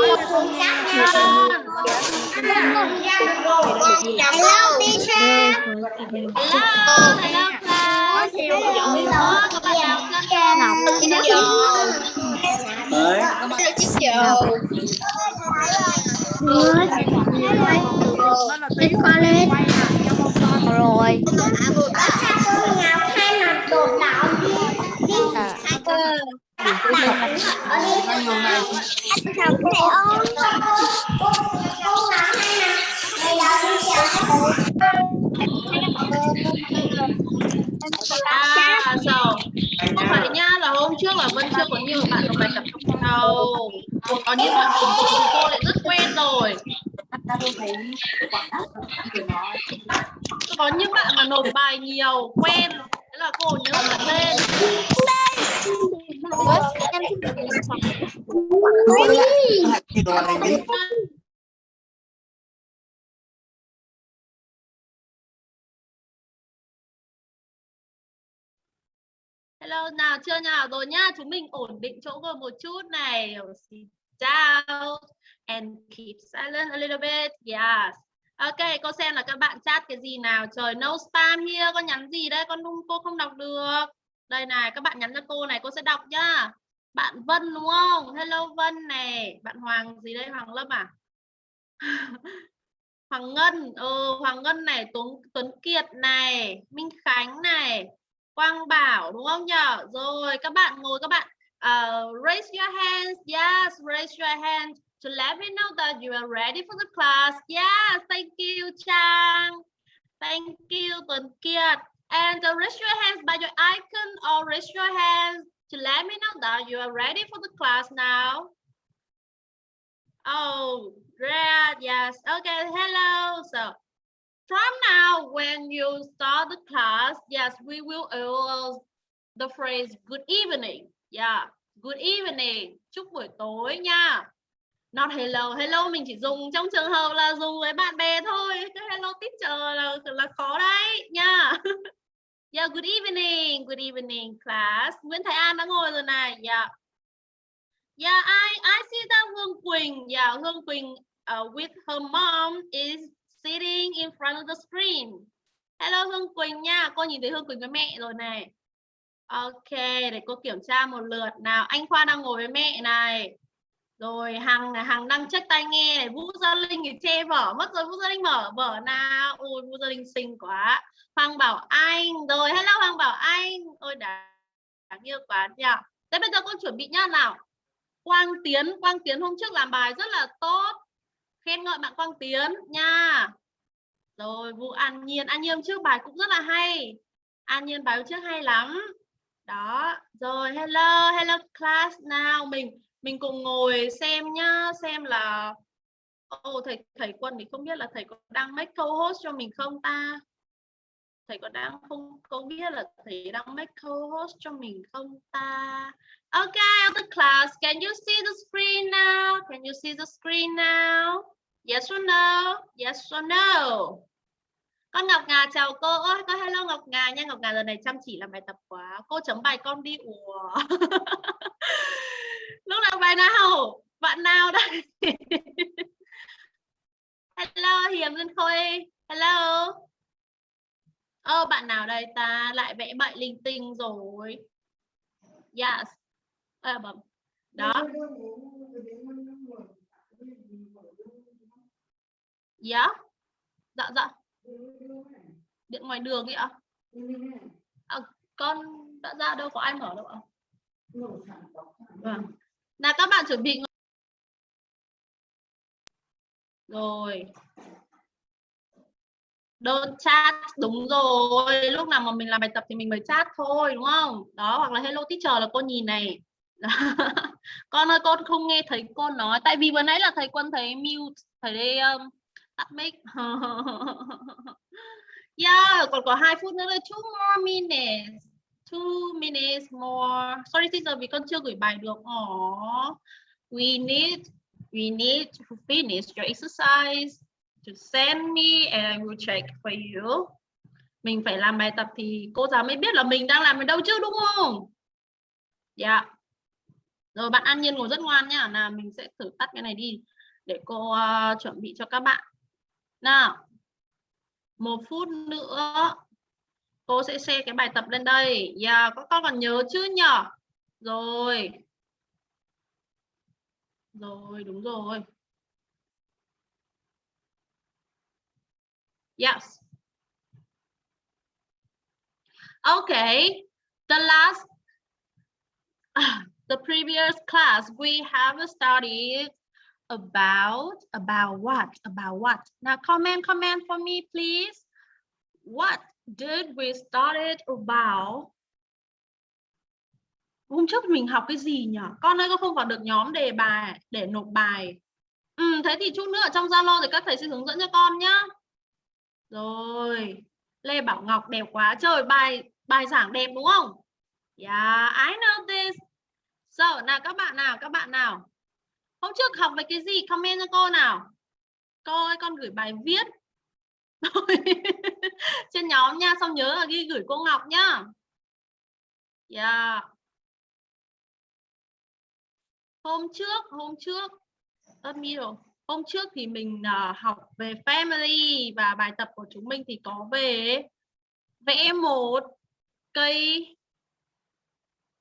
Hello teacher. Hello, hello class. Đấy. Đi qua lên. rồi hay mặt đột đạo đi. Đi. À, rồi. Không phải nha, là hôm trước là Vân chưa có nhiều bạn có bài tập đâu. Có những bạn cùng cô lại rất quen rồi. Có những bạn mà nộp bài nhiều, quen. Thế là cô nhớ cả tên. Đi. Hello, nào chưa nào rồi nhá. Chúng mình ổn định chỗ ngồi một chút này. Sit down and keep silent a little bit. Yes. Ok, cô xem là các bạn chat cái gì nào. Trời, no spam here. Con nhắn gì đấy? Con không, cô không đọc được. Đây này, các bạn nhắn cho cô này. Cô sẽ đọc nhá. Bạn Vân đúng không? Hello Vân này. Bạn Hoàng gì đây? Hoàng Lâm à? Hoàng Ngân. Ừ, Hoàng Ngân này. Tuấn, Tuấn Kiệt này. Minh Khánh này. Quang Bảo đúng không nhở? Rồi các bạn ngồi các bạn uh, raise your hands. Yes, raise your hands to let me know that you are ready for the class. Yes, thank you Trang. Thank you Tuấn Kiệt. And uh, raise your hands by your icon or raise your hands to let me know that you are ready for the class now. Oh, great. Yes. Okay. Hello. So from now, when you start the class, yes, we will use the phrase good evening. Yeah, good evening. Chúc buổi tối nha. Not hello. Hello mình chỉ dùng trong trường hợp là dùng với bạn bè thôi. Cái hello teacher là là khó đấy nha. yeah, good evening. Good evening class. Nguyễn Thái An đã ngồi rồi này. Yeah. Yeah, I I see that Hương Quỳnh. Yeah, Hương Quỳnh uh, with her mom is sitting in front of the screen. Hello Hương Quỳnh nha, cô nhìn thấy Hương Quỳnh với mẹ rồi này. Ok, để cô kiểm tra một lượt nào. Anh Khoa đang ngồi với mẹ này. Rồi Hằng Hằng đang check tai nghe này. Vũ Gia Linh thì che vở mất rồi. Vũ Gia Linh mở vở nào. Ôi Vũ Gia Linh xinh quá. Hoàng Bảo Anh. Rồi hello Hoàng Bảo Anh. Ôi đáng, đáng yêu quá nhỉ. Thế bây giờ con chuẩn bị nhá nào. Quang Tiến, Quang Tiến hôm trước làm bài rất là tốt khen ngợi bạn Quang Tiến nha rồi vũ An Nhiên An Nhiên trước bài cũng rất là hay An Nhiên bài trước hay lắm đó rồi hello hello class nào mình mình cùng ngồi xem nhá xem là ô oh, thầy thầy Quân thì không biết là thầy có đang make co-host cho mình không ta thầy có đang không có biết là thầy đang make co-host cho mình không ta Okay, other class, can you see the screen now? Can you see the screen now? Yes or no? Yes or no? Con Ngọc Ngà chào cô. ơi con hello Ngọc Ngà nha. Ngọc Ngà lần này chăm chỉ làm bài tập quá. Cô chấm bài con đi. Ủa. Lúc nào bài nào? Bạn nào đây? hello Hiền dân Khôi. Hello. Ơ, bạn nào đây ta? Lại vẽ bậy linh tinh rồi. Yes à, bấm đó dạ dạ dạ điện ngoài đường ấy ạ à, con đã ra đâu có ai mở đâu ạ vâng là các bạn chuẩn bị rồi. Đơn chat đúng rồi. Lúc nào mà mình làm bài tập thì mình mới chat thôi đúng không? Đó hoặc là hello teacher là cô nhìn này. Con ơi con không nghe thấy cô nói. Tại vì vừa nãy là thầy quân thấy mute thầy đây um, tắt mic. Yeah còn có hai phút nữa là two more minutes two minutes more. Sorry teacher vì con chưa gửi bài được. Oh, we need we need to finish your exercise to send me and I will check for you. Mình phải làm bài tập thì cô giáo mới biết là mình đang làm ở đâu chứ đúng không? Dạ. Yeah. rồi bạn An Nhiên ngồi rất ngoan nhá nào mình sẽ thử tắt cái này đi để cô uh, chuẩn bị cho các bạn. Nào một phút nữa cô sẽ share cái bài tập lên đây. Yeah, các con còn nhớ chứ nhở rồi. Rồi đúng rồi. Yes. Okay the last the previous class we have studied about about what? About what? Now comment comment for me please. What did we started about? Hôm trước mình học cái gì nhỉ? Con ơi con không vào được nhóm đề bài để nộp bài. Ừ, thế thì chút nữa ở trong zalo thì các thầy sẽ hướng dẫn cho con nhá. Rồi lê bảo ngọc đẹp quá. Trời bài bài giảng đẹp đúng không? Yeah I know this. So nào các bạn nào các bạn nào? Hôm trước học về cái gì? Comment cho cô nào. Cô ơi con gửi bài viết. trên nhóm nha xong nhớ là ghi gửi cô Ngọc nhá. Yeah. hôm trước hôm trước middle hôm trước thì mình uh, học về family và bài tập của chúng mình thì có về vẽ một cây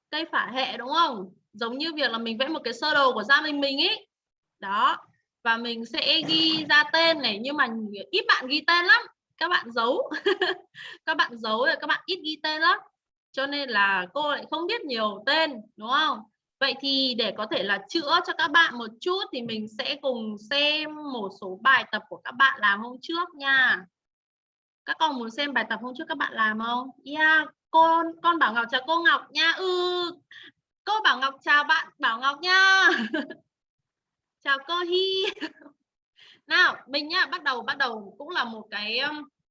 cây phả hệ đúng không? Giống như việc là mình vẽ một cái sơ đồ của gia đình mình ấy đó và mình sẽ ghi ra tên này, nhưng mà ít bạn ghi tên lắm. Các bạn giấu. Các bạn giấu rồi các bạn ít ghi tên lắm. Cho nên là cô lại không biết nhiều tên, đúng không? Vậy thì để có thể là chữa cho các bạn một chút thì mình sẽ cùng xem một số bài tập của các bạn làm hôm trước nha. Các con muốn xem bài tập hôm trước các bạn làm không? Yeah con con bảo ngọc chào cô ngọc nha. Ừ cô bảo ngọc chào bạn bảo ngọc nha. chào cô hi. Nào, mình nhá, bắt đầu bắt đầu cũng là một cái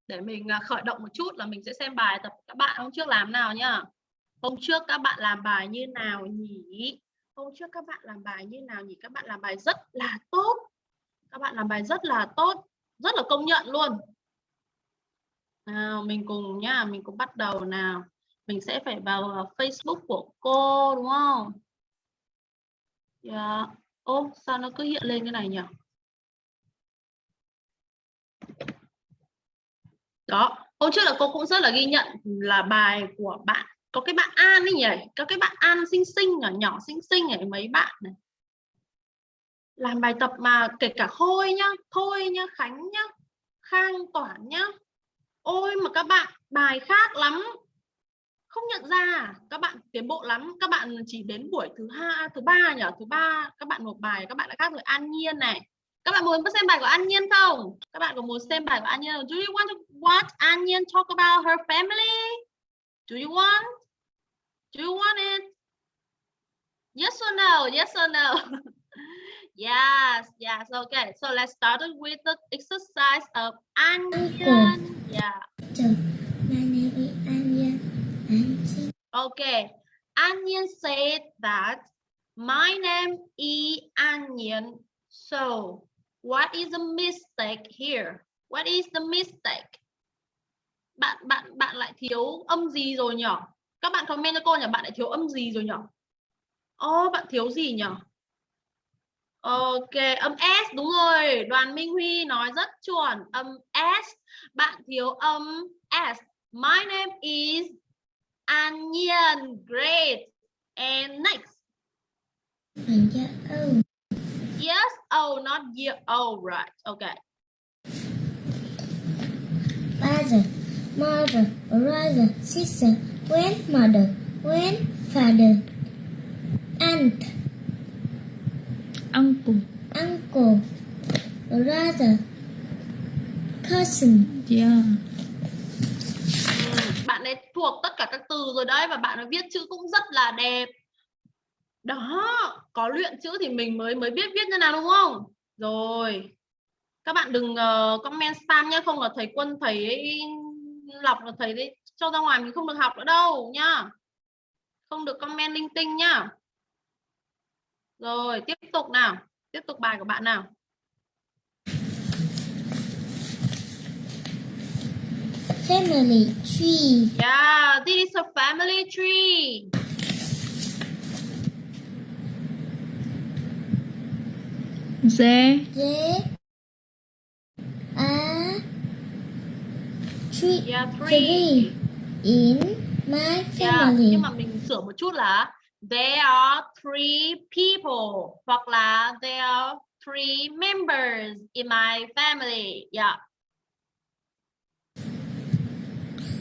để mình à, khởi động một chút là mình sẽ xem bài tập các bạn hôm trước làm nào nhá. Hôm trước các bạn làm bài như nào nhỉ? Hôm trước các bạn làm bài như nào nhỉ? Các bạn làm bài rất là tốt. Các bạn làm bài rất là tốt, rất là công nhận luôn. Nào, mình cùng nhá, mình cùng bắt đầu nào. Mình sẽ phải vào à, Facebook của cô, đúng không? Yeah ô sao nó cứ hiện lên cái này nhỉ đó, hôm trước là cô cũng rất là ghi nhận là bài của bạn, có cái bạn An ấy nhỉ? Có cái bạn An xinh xinh nhỏ nhỏ xinh xinh ấy, mấy bạn này. Làm bài tập mà kể cả Khôi nhá Thôi nhá, Khánh nhá, Khang Toản nhá. Ôi, mà các bạn, bài khác lắm không nhận ra các bạn tiến bộ lắm. Các bạn chỉ đến buổi thứ hai thứ ba nhỉ? Thứ ba các bạn nộp bài các bạn đã khác rồi. An Nhiên này. Các bạn muốn xem bài của An Nhiên không? Các bạn có muốn xem bài của An Nhiên không? Do you want to watch An Nhiên talk about her family? Do you want? Do you want it? Yes or no? Yes or no? Yes yes. Okay so let's start with the exercise of An Nhiên. Yeah Okay, Onion said that my name is Onion. So, what is the mistake here? What is the mistake? Bạn bạn bạn lại thiếu âm gì rồi nhỉ? Các bạn comment cho cô nhỉ, bạn lại thiếu âm gì rồi nhỉ? Ồ, oh, bạn thiếu gì nhỉ? Ok, âm S đúng rồi. Đoàn Minh Huy nói rất chuẩn. Âm S. Bạn thiếu âm S. My name is An Nhiên. Great. And next. Yes. Oh, not year. Oh, right. Okay. Father, mother, brother, sister, grandmother, grandfather, aunt, uncle, uncle, brother, cousin. Yeah. Thuộc tất cả các từ rồi đấy và bạn ấy viết chữ cũng rất là đẹp. Đó có luyện chữ thì mình mới mới biết viết như nào đúng không? Rồi các bạn đừng uh, comment spam nhé không là thầy quân thầy lọc là thầy đấy cho ra ngoài mình không được học nữa đâu nhá. Không được comment linh tinh nhá. Rồi tiếp tục nào tiếp tục bài của bạn nào? Family tree. Yeah, this is a family tree. Dê They are three, Yeah, three. three in my Yeah, family. nhưng mà mình sửa một chút là there are three people hoặc là there are three members in my family. Yeah.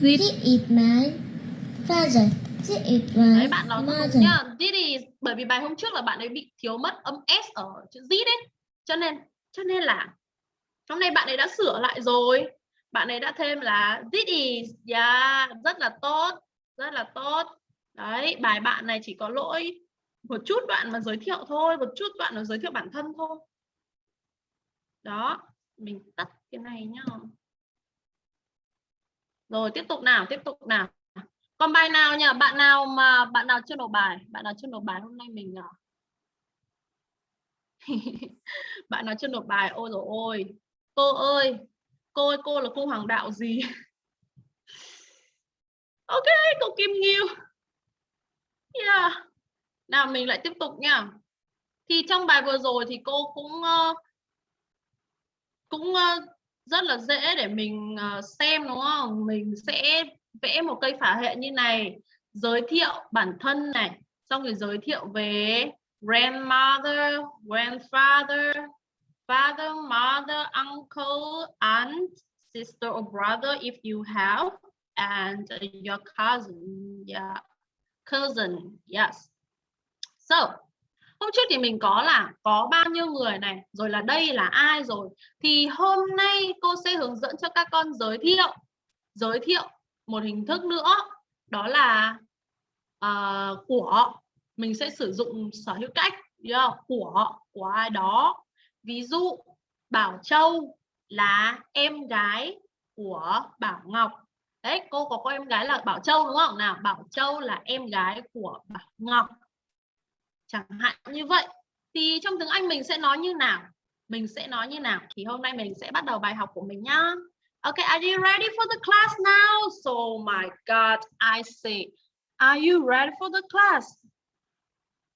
This is my father. This is Đấy my bạn nói mother. nhá. This is bởi vì bài hôm trước là bạn ấy bị thiếu mất âm s ở chữ Z đấy. Cho nên cho nên là hôm nay bạn ấy đã sửa lại rồi. Bạn ấy đã thêm là this is. Yeah, rất là tốt, rất là tốt. Đấy, bài bạn này chỉ có lỗi một chút đoạn mà giới thiệu thôi, một chút đoạn mà giới thiệu bản thân thôi. Đó, mình tắt cái này nhá. Rồi tiếp tục nào, tiếp tục nào. Còn bài nào nhỉ? Bạn nào mà bạn nào chưa nộp bài? Bạn nào chưa nộp bài hôm nay mình à, bạn nào chưa nộp bài? Ôi rồi ôi. Cô ơi, cô ơi, cô là cô hoàng đạo gì? ok, cô Kim Nghiêu. Yeah. Nào mình lại tiếp tục nha. Thì trong bài vừa rồi thì cô cũng uh, cũng uh, rất là dễ để mình ờ, xem đúng không? Mình sẽ vẽ một cây phả hệ như này, giới thiệu bản thân này, xong rồi giới thiệu về grandmother, grandfather, father, mother, uncle, aunt, sister or brother if you have, and your cousin, yeah, cousin, yes. So, hôm trước thì mình có là có bao nhiêu người này, rồi là đây là ai rồi. Thì hôm nay cô sẽ hướng dẫn cho các con giới thiệu, giới thiệu một hình thức nữa, đó là uh, của. Mình sẽ sử dụng sở hữu cách, yeah, của, của ai đó. Ví dụ, Bảo Châu là em gái của Bảo Ngọc. Đấy, cô có có em gái là Bảo Châu đúng không? Nào, Bảo Châu là em gái của Bảo Ngọc chẳng hạn như vậy thì trong tiếng Anh mình sẽ nói như nào mình sẽ nói như nào thì hôm nay mình sẽ bắt đầu bài học của mình nhá Okay, are you ready for the class now? So my God, I say, are you ready for the class?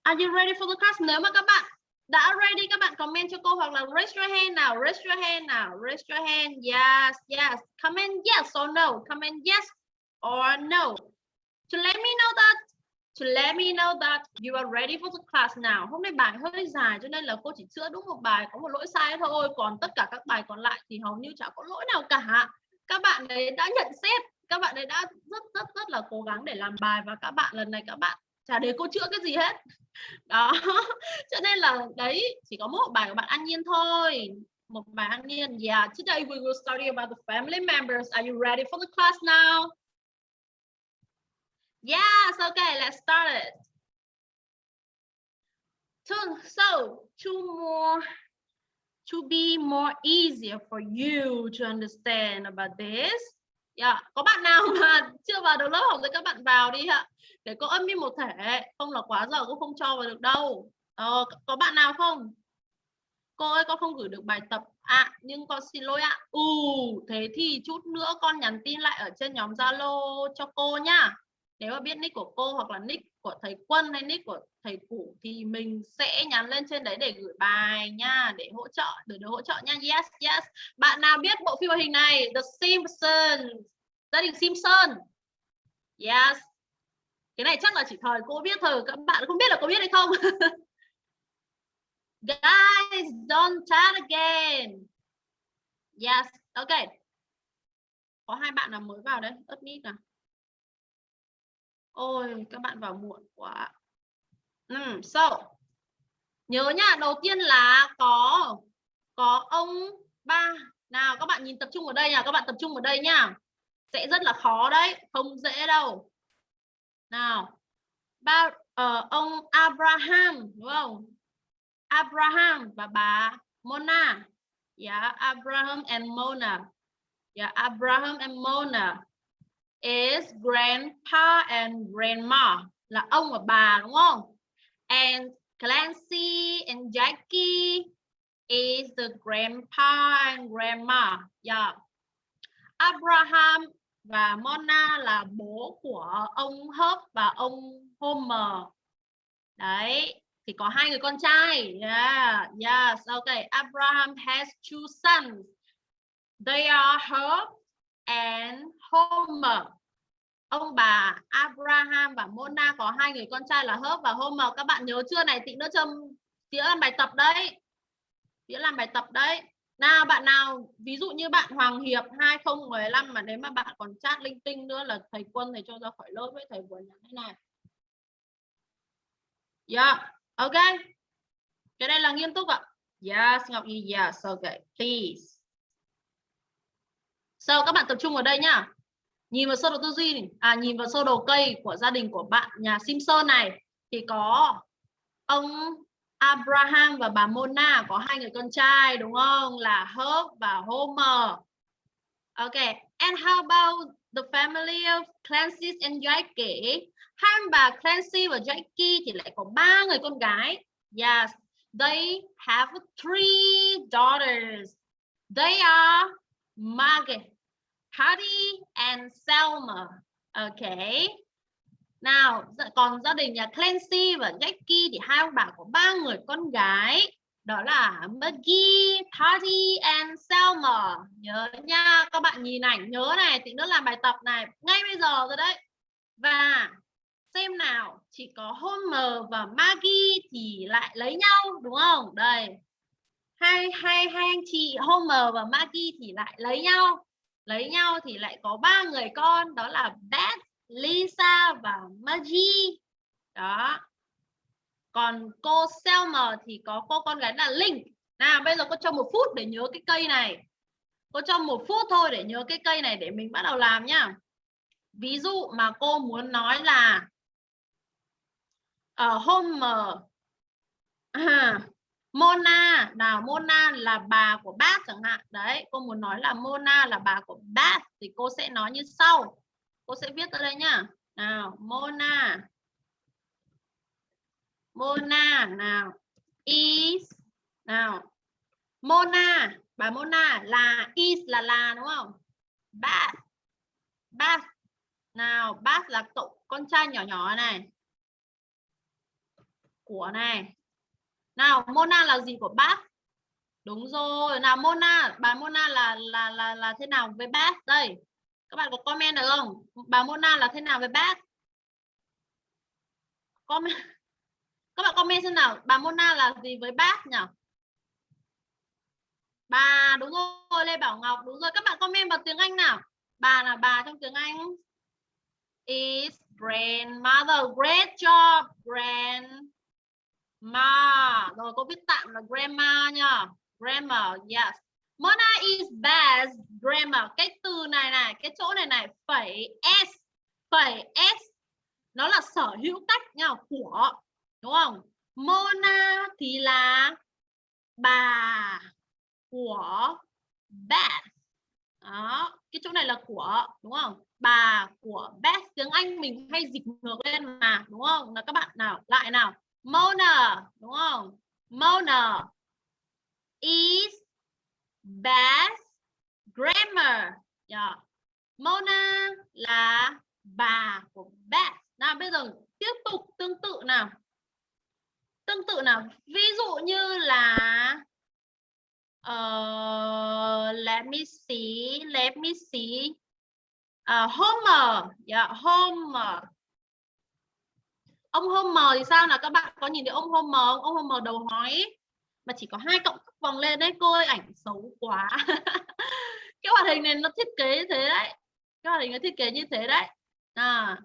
Are you ready for the class? Nếu mà các bạn đã ready, các bạn comment cho cô hoặc là raise your hand nào, raise your hand nào, raise your hand. Yes, yes. Comment yes or no. Comment yes or no. To let me know that to let me know that you are ready for the class now. Hôm nay bài hơi dài cho nên là cô chỉ chữa đúng một bài có một lỗi sai thôi, còn tất cả các bài còn lại thì hầu như chả có lỗi nào cả. Các bạn ấy đã nhận xét, các bạn ấy đã rất rất rất là cố gắng để làm bài và các bạn lần này các bạn chả để cô chữa cái gì hết. Đó. Cho nên là đấy chỉ có một bài của bạn An Nhiên thôi. Một bài An Nhiên. Yeah, today we will study about the family members. Are you ready for the class now? Yes, okay, let's start it. So, so two more, to be more easier for you to understand about this. Yeah. Có bạn nào mà chưa vào được lớp học thì các bạn vào đi ạ. Để có âm đi một thể, không là quá giờ cũng không cho vào được đâu. Ờ, có bạn nào không? Cô ơi con không gửi được bài tập à nhưng con xin lỗi ạ. Ừ, thế thì chút nữa con nhắn tin lại ở trên nhóm Zalo cho cô nhá nếu mà biết nick của cô hoặc là nick của thầy Quân hay nick của thầy Củ thì mình sẽ nhắn lên trên đấy để gửi bài nha, để hỗ trợ, để được hỗ trợ nha. Yes yes. Bạn nào biết bộ phim hoạt hình này? The Simpsons. Gia đình Simpson. Yes. Cái này chắc là chỉ thời cô biết thôi, các bạn không biết là có biết hay không? Guys, don't chat again. Yes. Okay có hai bạn nào mới vào đấy ớt nít nào? Ôi, các bạn vào muộn quá. Ừ, so, nhớ nhá, đầu tiên là có có ông ba. Nào, các bạn nhìn tập trung ở đây nha, các bạn tập trung ở đây nha. Sẽ rất là khó đấy, không dễ đâu. Nào, ba uh, ông Abraham đúng không? Abraham và bà Mona. Yeah, Abraham and Mona. Yeah, Abraham and Mona is grandpa and grandma là ông và bà đúng không? And Clancy and Jackie is the grandpa and grandma. Yeah. Abraham và Mona là bố của ông Hớp và ông Homer. Đấy. thì có hai người con trai. Yeah, yes, okay. Abraham has two sons. They are Herb and Homer. Ông bà Abraham và Mona có hai người con trai là Hớp và Homer. Các bạn nhớ chưa này? Tị nữa châm tía làm bài tập đấy. Tía làm bài tập đấy. Nào bạn nào ví dụ như bạn Hoàng Hiệp 2015 mà nếu mà bạn còn chat linh tinh nữa là thầy Quân thầy cho ra khỏi lớp với thầy vừa nhắn thế này. Yeah, ok. Cái đây là nghiêm túc ạ. Yes, Ngọc y yes, ok, please. So các bạn tập trung vào đây nhá. Nhìn vào sơ đồ tư duy à nhìn vào sơ đồ cây của gia đình của bạn nhà Simpson này thì có ông Abraham và bà Mona có hai người con trai đúng không? Là Herb và Homer. Ok, and how about the family of Clancy and Jackie? Hai bà Clancy và Jackie thì lại có ba người con gái. Yes, they have three daughters. They are Margaret, Hattie and Selma. Okay. Nào, dạ, còn gia đình nhà Clancy và Jackie thì hai ông bà có ba người con gái. Đó là Maggie, Patty and Selma. Nhớ nha, các bạn nhìn ảnh nhớ này, tí nữa làm bài tập này ngay bây giờ rồi đấy. Và xem nào, chỉ có Homer và Maggie thì lại lấy nhau đúng không? Đây. Hai hai hai anh chị Homer và Maggie thì lại lấy nhau. Lấy nhau thì lại có ba người con đó là Beth, Lisa và Maggie. Đó. Còn cô Selma thì có cô con gái là Linh. Nào bây giờ cô cho một phút để nhớ cái cây này. Cô cho một phút thôi để nhớ cái cây này để mình bắt đầu làm nhá. Ví dụ mà cô muốn nói là ờ, ở uh, Homer ờ, à, Mona. Nào, Mona là bà của bác chẳng hạn. Đấy, cô muốn nói là Mona là bà của bác thì cô sẽ nói như sau. Cô sẽ viết ra đây nhá. Nào, Mona. Mona, nào, is. Nào, Mona. Bà Mona là is là là, đúng không? Bác. Bác. Nào, bác là cậu, con trai nhỏ nhỏ này. Của này nào, Mona là gì của bác? Đúng rồi. Nào, Mona, bà Mona là là là là thế nào với bác? Đây, các bạn có comment được không? Bà Mona là thế nào với bác? Comment. Các bạn comment xem nào. Bà Mona là gì với bác nhỉ? Bà, đúng rồi, Lê Bảo Ngọc, đúng rồi. Các bạn comment bằng tiếng Anh nào. Bà là bà trong tiếng Anh. Is grandmother great job, grand ma. Rồi, cô viết tạm là grandma nha. Grammar, yes. Mona is best grammar. Cái từ này này, cái chỗ này này, phẩy s. Phẩy s, nó là sở hữu cách nha, của, đúng không? Mona thì là bà của Beth đó, cái chỗ này là của, đúng không? Bà của Beth tiếng Anh mình hay dịch ngược lên mà, đúng không? Là các bạn nào, lại nào? Mona đúng không? Mona is best grammar. Yeah. Mona là bà của Beth nào bây giờ tiếp tục tương tự nào. Tương tự nào. Ví dụ như là uh, let me see let me see. Uh, Homer. Yeah, Homer ông Homer thì sao nào? Các bạn có nhìn thấy ông Homer không? ông Homer đầu hói mà chỉ có hai cộng vòng lên đấy cô ơi, ảnh xấu quá. Cái hoạt hình này nó thiết kế như thế đấy. Cái hoạt hình nó thiết kế như thế đấy. À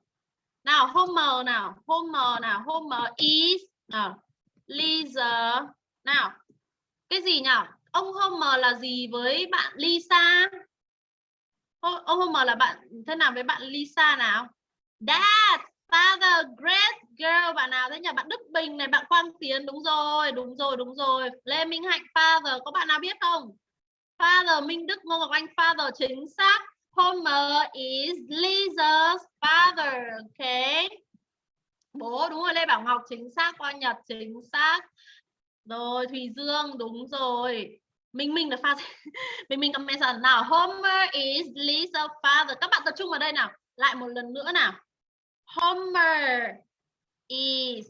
nào, Homer nào Homer nào, Homer is nào, Lisa nào. Cái gì nhỉ ông Homer là gì với bạn Lisa? Ông Homer là bạn, thế nào với bạn Lisa nào? Dad! Father great girl bạn nào thế nhỉ? Bạn Đức Bình này bạn Quang Tiến. Đúng rồi đúng rồi đúng rồi. Lê Minh Hạnh father có bạn nào biết không? Father Minh Đức Ngô Ngọc Anh father chính xác. Homer is Lisa's father Ok, bố đúng rồi Lê Bảo Ngọc chính xác. Quang Nhật chính xác. Rồi Thùy Dương đúng rồi. Minh Minh là father. Minh Minh comment nào. Homer is Lisa's father. Các bạn tập trung vào đây nào. Lại một lần nữa nào. Homer is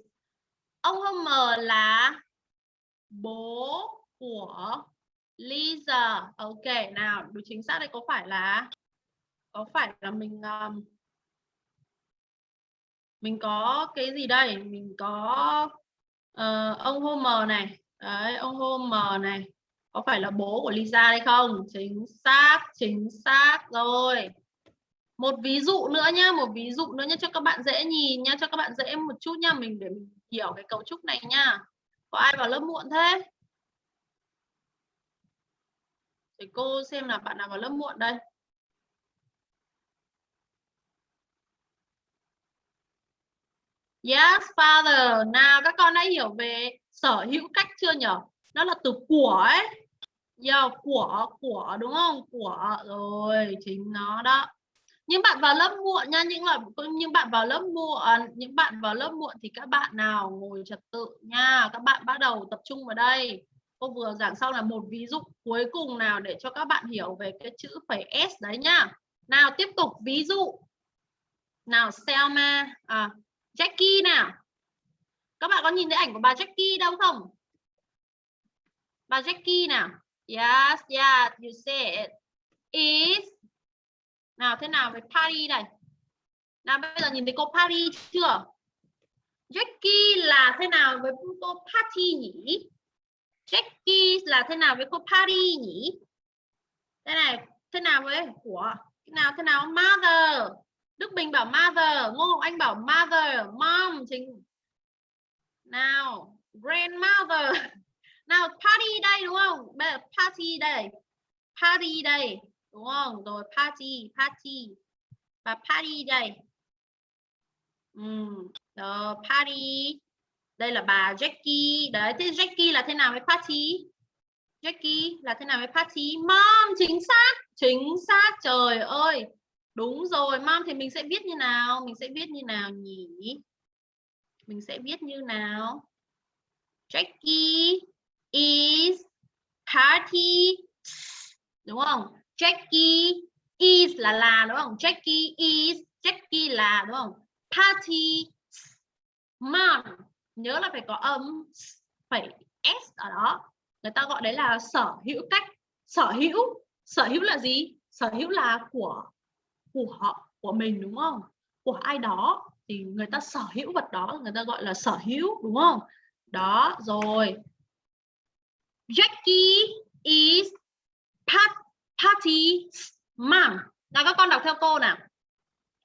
ông Homer là bố của Lisa. Ok, nào, đúng chính xác đây có phải là có phải là mình um, mình có cái gì đây? Mình có uh, ông Homer này. Đấy, ông Homer này. Có phải là bố của Lisa hay không? Chính xác, chính xác rồi. Một ví dụ nữa nhá, một ví dụ nữa nhá cho các bạn dễ nhìn nhá, cho các bạn dễ một chút nhá, mình để mình hiểu cái cấu trúc này nha. Có ai vào lớp muộn thế? Để cô xem là bạn nào vào lớp muộn đây. Yes, father. Nào các con đã hiểu về sở hữu cách chưa nhở? Nó là từ của ấy. Yeah, của, của đúng không? Của rồi, chính nó đó. Nhưng bạn vào lớp muộn nha, những loại những bạn vào lớp muộn, những bạn vào lớp muộn thì các bạn nào ngồi trật tự nha. Các bạn bắt đầu tập trung vào đây. Cô vừa giảng xong là một ví dụ cuối cùng nào để cho các bạn hiểu về cái chữ phẩy S đấy nhá. Nào tiếp tục ví dụ. Nào Selma, à, Jackie nào. Các bạn có nhìn thấy ảnh của bà Jackie đâu không? Bà Jackie nào. Yes, yeah you say it. Is nào thế nào với party này? Nào bây giờ nhìn thấy cô party chưa? Jackie là thế nào với cô party nhỉ? Jackie là thế nào với cô party nhỉ? Thế này, thế nào với của? Thế nào thế nào mother? Đức Bình bảo mother, Ngô Ngọc Anh bảo mother, mom chính. Nào, grandmother. Nào party đây đúng không? Bây giờ party đây. Party đây, đúng không? Rồi party, party. Và party đây. Ừ, rồi party. Đây là bà Jackie. Đấy, thế Jackie là thế nào với party? Jackie là thế nào với party? Mom, chính xác. Chính xác. Trời ơi. Đúng rồi, mom thì mình sẽ viết như nào? Mình sẽ viết như nào nhỉ? Mình sẽ viết như nào? Jackie is party đúng không? Jackie is là là đúng không? Jackie is Jackie là đúng không? Party mom nhớ là phải có âm phải s ở đó. Người ta gọi đấy là sở hữu cách. Sở hữu sở hữu là gì? Sở hữu là của của họ của mình đúng không? Của ai đó. Thì người ta sở hữu vật đó người ta gọi là sở hữu đúng không? Đó rồi. Jackie is part, party mom. Nào các con đọc theo cô nào.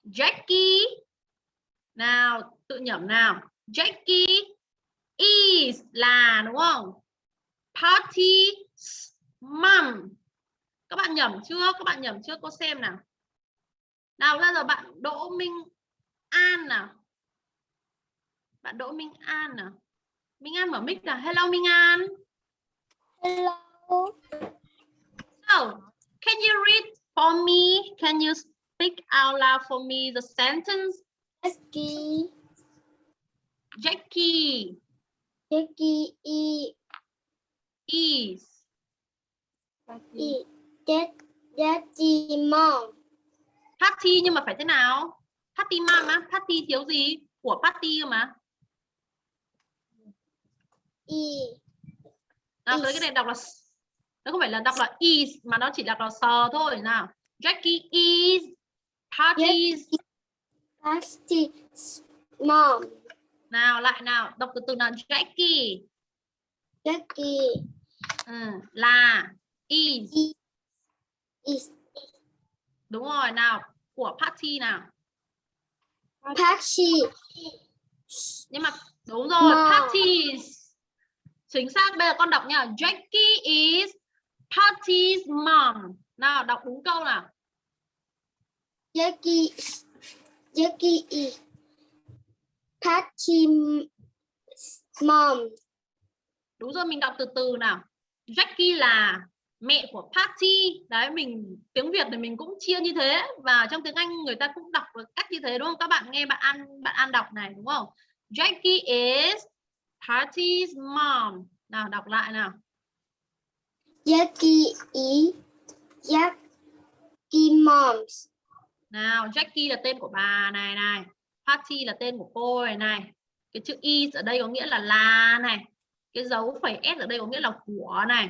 Jackie. Nào tự nhẩm nào. Jackie is là đúng không? Party mom. Các bạn nhẩm chưa? Các bạn nhẩm chưa? Cô xem nào. Nào bây giờ bạn Đỗ Minh An nào. Bạn Đỗ Minh An nào. Minh An mở mic nào. Hello Minh An. Hello. so can you read for me? Can you speak out loud for me the sentence? Jackie. Jackie. Jackie is is. Is Jack Jackie mom. party nhưng mà phải thế nào? Party mom á? Party thiếu gì? Của party cơ mà. Is nào tới cái này đọc là nó không phải là đọc là is mà nó chỉ đọc là sờ thôi. Nào Jackie is parties party mom. nào lại nào đọc từ từ nào. Jackie. Jackie. Ừ, là is. Is. Đúng rồi nào của party nào. Party nhưng mà đúng rồi Mom. parties chính xác bây giờ con đọc nha. Jackie is party's mom. Nào đọc đúng câu nào. Jackie Jackie is party mom. đúng rồi mình đọc từ từ nào. Jackie là mẹ của party. Đấy mình tiếng Việt thì mình cũng chia như thế. Và trong tiếng Anh người ta cũng đọc được cách như thế đúng không? Các bạn nghe bạn An bạn An đọc này đúng không? Jackie is party's mom. Nào đọc lại nào Jackie is Jackie moms. nào Jackie là tên của bà này này. Party là tên của cô này này. Cái chữ is ở đây có nghĩa là là này. Cái dấu phẩy s ở đây có nghĩa là của này.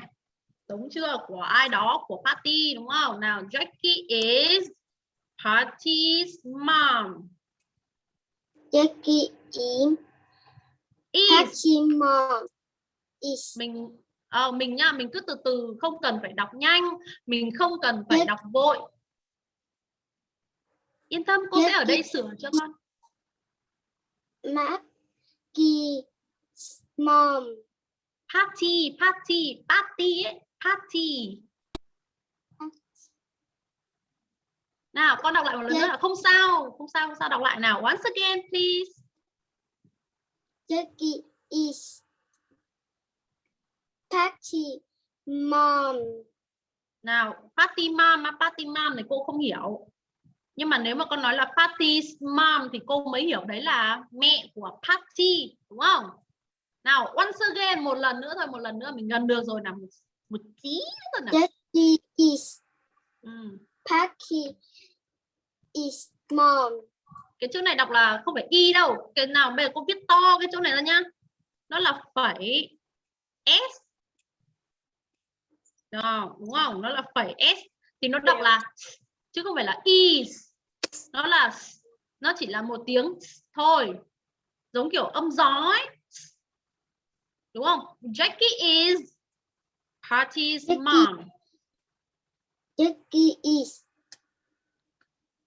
Đúng chưa? Của ai đó của party đúng không? Nào Jackie is party's mom. Jackie is. Hachi mom is. Mình ờ, mình nha mình cứ từ từ không cần phải đọc nhanh mình không cần phải đọc vội. Yên tâm cô sẽ ở đây sửa cho con. Maggie's mom. party party party ấy party. Nào con đọc lại một lần nữa không sao không sao không sao đọc lại nào. Once again please. Jackie is Patty mom. nào party mom á, party mom này cô không hiểu nhưng mà nếu mà con nói là party's mom thì cô mới hiểu đấy là mẹ của party đúng không nào once again một lần nữa thôi một lần nữa mình gần được rồi nào một, một tí nữa nào Jackie is ừ. Patty is mom. cái chữ này đọc là không phải y đâu cái nào bây giờ cô viết to cái chỗ này ra nhá nó là phẩy s Đó, đúng không? Nó là phẩy s thì nó đọc là chứ không phải là is. Nó là nó chỉ là một tiếng thôi. Giống kiểu âm gió ấy. Đúng không? Jackie is Jackie. mom. Jackie is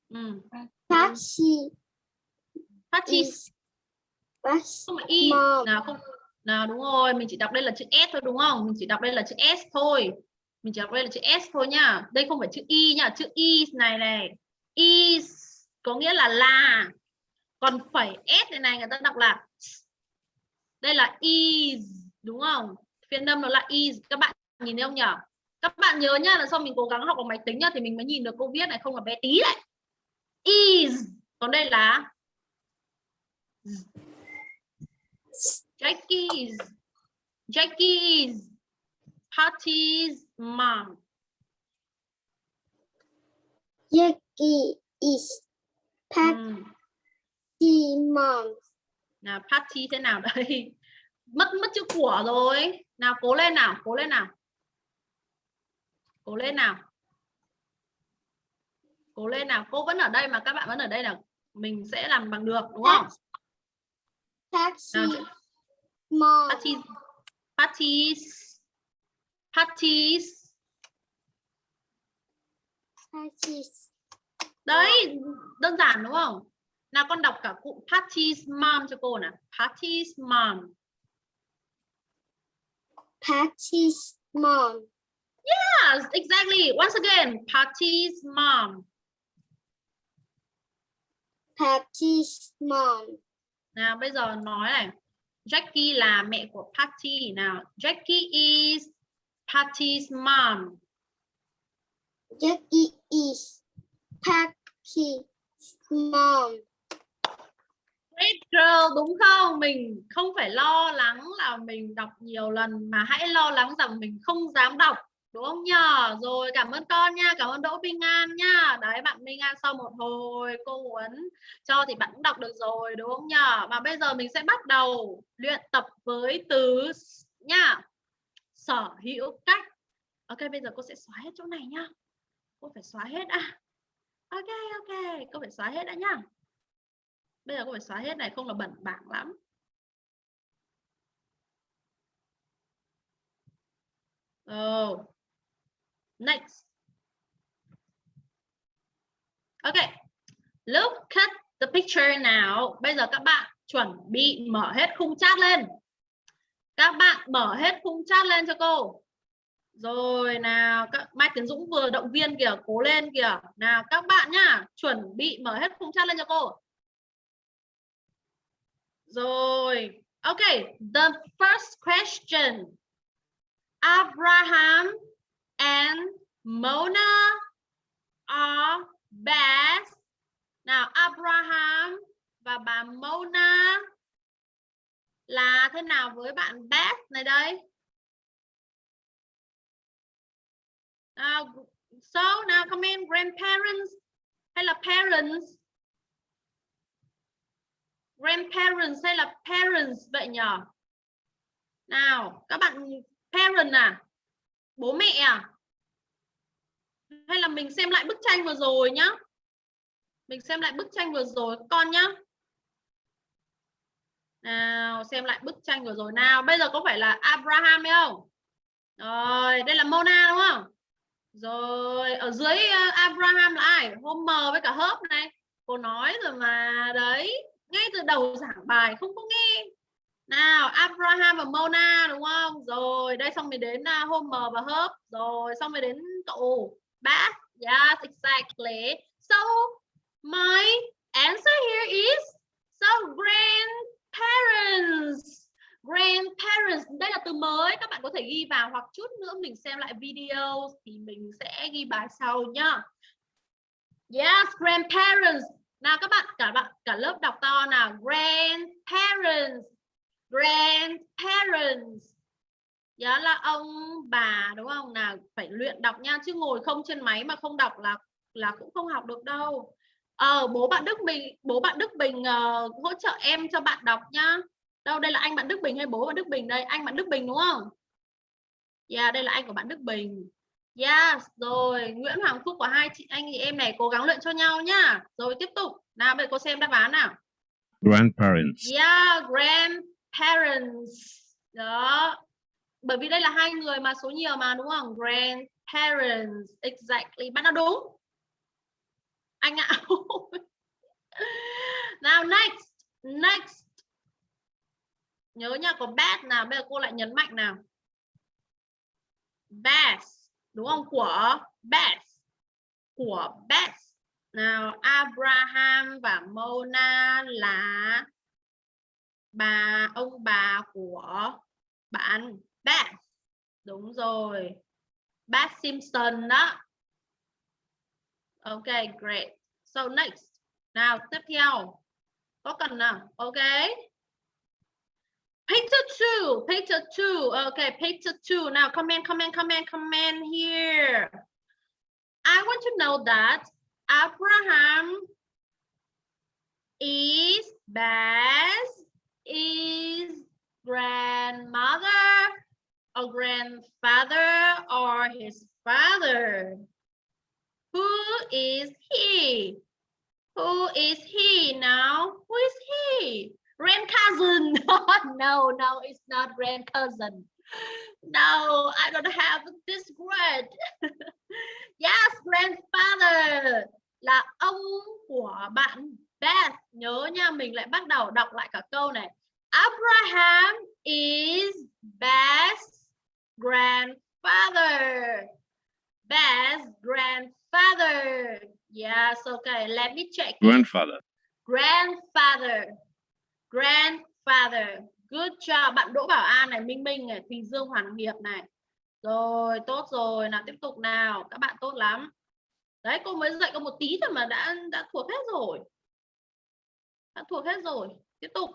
ừ. Patty Patty's không phải y mom. nào không? Nào đúng rồi. Mình chỉ đọc đây là chữ s thôi đúng không? Mình chỉ đọc đây là chữ s thôi mình chỉ đọc đây là chữ s thôi nhá. Đây không phải chữ y nhá, chữ is này này. Is có nghĩa là là. Còn phẩy s này này, người ta đọc là đây là is, đúng không? Phiên âm nó là is. Các bạn nhìn thấy không nhỉ các bạn nhớ nhá, là sau mình cố gắng học bằng máy tính nhá, thì mình mới nhìn được câu viết này không là bé tí đấy. Is, còn đây là Jackie's Jackie's parties mom. Jackie is Patty Ừ. mom. Nào Patty thế nào đây? Mất mất chữ của rồi. Nào cố lên nào, cố lên nào. Cố lên nào. Cố lên nào, cô vẫn ở đây mà các bạn vẫn ở đây là mình sẽ làm bằng được đúng không? Nào, mom. Patty Patty's Patty's Patty's đấy đơn giản đúng không? Nào con đọc cả cụm Patty's mom cho cô nào. Patty's mom. Patty's mom. yes exactly. Once again Patty's mom. Patty's mom. nào bây giờ nói này. Jackie là mẹ của Patty nào? Jackie is Patty's mom Jackie is Patty's mom. Great girl đúng không? Mình không phải lo lắng là mình đọc nhiều lần mà hãy lo lắng rằng mình không dám đọc đúng không nhờ? Rồi cảm ơn con nha, cảm ơn Đỗ Minh An nha. Đấy bạn Minh An sau một hồi cô huấn cho thì bạn cũng đọc được rồi đúng không nhờ? Và bây giờ mình sẽ bắt đầu luyện tập với từ nha. Sở hữu cách. Ok bây giờ cô sẽ xóa hết chỗ này nhá. Cô phải xóa hết à. Ok ok, cô phải xóa hết đã nhá bây giờ cô phải xóa hết này không là bẩn bảng lắm oh. next okay look at the picture now bây giờ các bạn chuẩn bị mở hết khung chat lên các bạn mở hết khung chat lên cho cô rồi nào các Mai Tiến Dũng vừa động viên kìa cố lên kìa nào các bạn nhá chuẩn bị mở hết khung chat lên cho cô rồi, ok The first question. Abraham and Mona are best. Nào, Abraham và bà Mona là thế nào với bạn Beth này đây? uh, so nào comment grandparents hay là parents? grandparents hay là parents vậy nhở? Nào các bạn parent à? Bố mẹ à? Hay là mình xem lại bức tranh vừa rồi nhá? Mình xem lại bức tranh vừa rồi. Con nhá nào xem lại bức tranh vừa rồi nào. Bây giờ có phải là Abraham hay không? Rồi đây là Mona đúng không? Rồi ở dưới ờ, Abraham là ai? Homer với cả Hớp này. Cô nói rồi mà đấy. Ngay từ đầu giảng bài không có nghe. Nào Abraham và Mona đúng không? Rồi đây xong mới đến uh, Homer và Hớp rồi xong mới đến cậu Bath yes exactly. So my answer here is so Parents, grandparents. Đây là từ mới các bạn có thể ghi vào hoặc chút nữa mình xem lại video thì mình sẽ ghi bài sau nhá. Yes grandparents. Nào các bạn cả bạn cả lớp đọc to nào. Grandparents grandparents. Đó là ông bà đúng không? Nào phải luyện đọc nha chứ ngồi không trên máy mà không đọc là là cũng không học được đâu ờ bố bạn Đức Bình bố bạn Đức Bình uh, hỗ trợ em cho bạn đọc nhá. Đâu đây là anh bạn Đức Bình hay bố bạn Đức Bình đây? Anh bạn Đức Bình đúng không? Yeah đây là anh của bạn Đức Bình. Yes rồi. Nguyễn Hoàng Phúc của hai chị anh chị em này cố gắng luyện cho nhau nhá. Rồi tiếp tục. Nào bây giờ cô xem đáp án nào. Grandparents, Yeah grandparents. Đó. Bởi vì đây là hai người mà số nhiều mà đúng không? Grandparents. Exactly. Bạn đã đúng anh ạ. Nào, next next. Nhớ nha, có bad nào, bây giờ cô lại nhấn mạnh nào. Best, đúng không? Của best của best. Nào, Abraham và Mona là bà, ông bà của bạn Beth đúng rồi. Beth Simpson đó. Ok great so next nào tiếp theo có cần nào ok Picture two, picture two. Okay, picture two. Now, comment, comment, comment, comment here. I want to know that Abraham is best is grandmother or grandfather or his father. Who is he? Who is he now? Who is he? Grand cousin. no, no, it's not grand cousin. No, I don't have this word. yes, grandfather là ông của bạn Beth. Nhớ nha, mình lại bắt đầu đọc lại cả câu này. Abraham is Beth's grandfather. Beth's grandfather. Yes, okay. Let me check. grandfather, Grandfather. Grandfather. Good job. Bạn Đỗ Bảo An này, Minh Minh này, Thùy Dương Hoàn Hiệp này. Rồi, tốt rồi. Nào tiếp tục nào. Các bạn tốt lắm. Đấy, cô mới dạy có một tí thôi mà đã đã thuộc hết rồi. Đã thuộc hết rồi. Tiếp tục.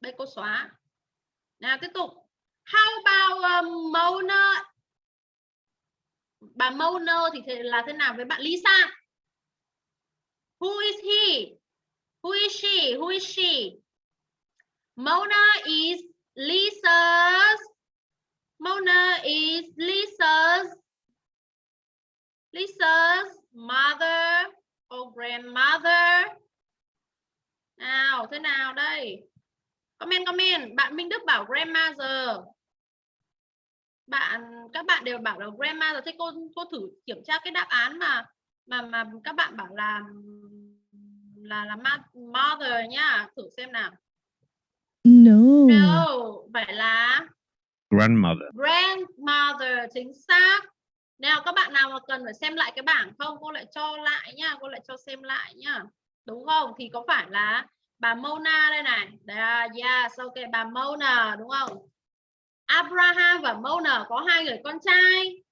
Đây cô xóa. Nào tiếp tục. How about um, Mona? Bà Mona thì là thế nào với bạn Lisa? Who is he? Who is she? Who is she? Mona is Lisa's. Mona is Lisa's. Lisa's mother or grandmother. Nào, thế nào đây? Comment comment, bạn Minh Đức bảo grandmother. Bạn các bạn đều bảo là grandmother thế cô cô thử kiểm tra cái đáp án mà mà mà các bạn bảo là là là mother nhá, thử xem nào. No. No, phải là grandmother, grandmother chính xác. Nào các bạn nào mà cần phải xem lại cái bảng không, cô lại cho lại nhá, cô lại cho xem lại nhá. Đúng không? Thì có phải là bà Mona đây này. Đây, yes, ok bà Mona đúng không? Abraham và Mona có hai người con trai.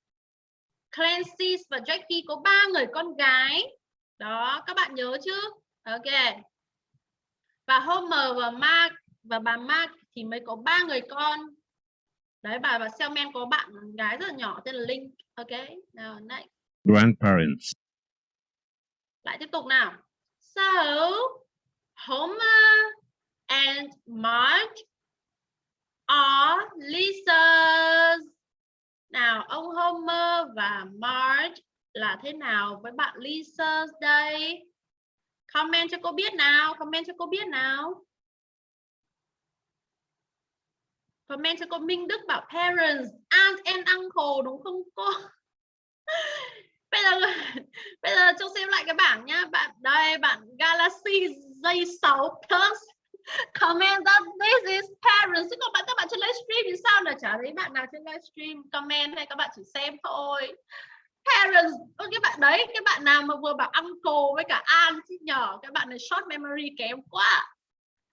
Clancy và Jackie có ba người con gái. Đó, các bạn nhớ chứ? Ok. Và Homer và Mark và bà Mark thì mới có ba người con. Đấy, bà và Selman có bạn gái rất là nhỏ tên là Linh. Ok, nào next. grandparents, Lại tiếp tục nào. So, Homer and Marge are Lisa Nào, ông Homer và Marge là thế nào với bạn Lisa đây? Comment cho cô biết nào, comment cho cô biết nào. Comment cho cô Minh Đức bảo parents, aunt and uncle đúng không cô? bây giờ bây giờ cho xem lại cái bảng nhá. Bạn đây bạn Galaxy J6 Plus comment that this is parents. Chứ còn bạn các bạn trên livestream thì sao? Là chả thấy bạn nào trên livestream comment hay các bạn chỉ xem thôi. Parents Ơ, cái bạn đấy cái bạn nào mà vừa bảo uncle với cả aunt chứ nhờ cái bạn này short memory kém quá.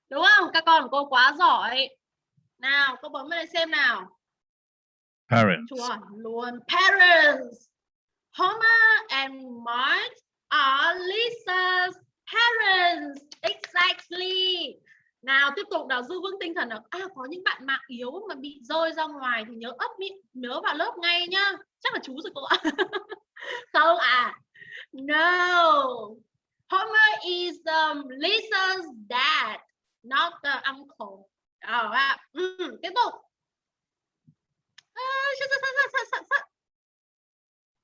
Đúng không? Các con của cô quá giỏi. Nào cô bấm vào đây xem nào. Parents. chuẩn luôn. Parents Homer and Marge are Lisa's parents. Exactly nào tiếp tục nào giữ vững tinh thần nào à có những bạn mạng yếu mà bị rơi ra ngoài thì nhớ ấp miệng nhớ vào lớp ngay nhá. Chắc là chú rồi cô ạ. Không à no. Homer is um, Lisa's dad not the uncle. À, à, ừ, tiếp tục. À,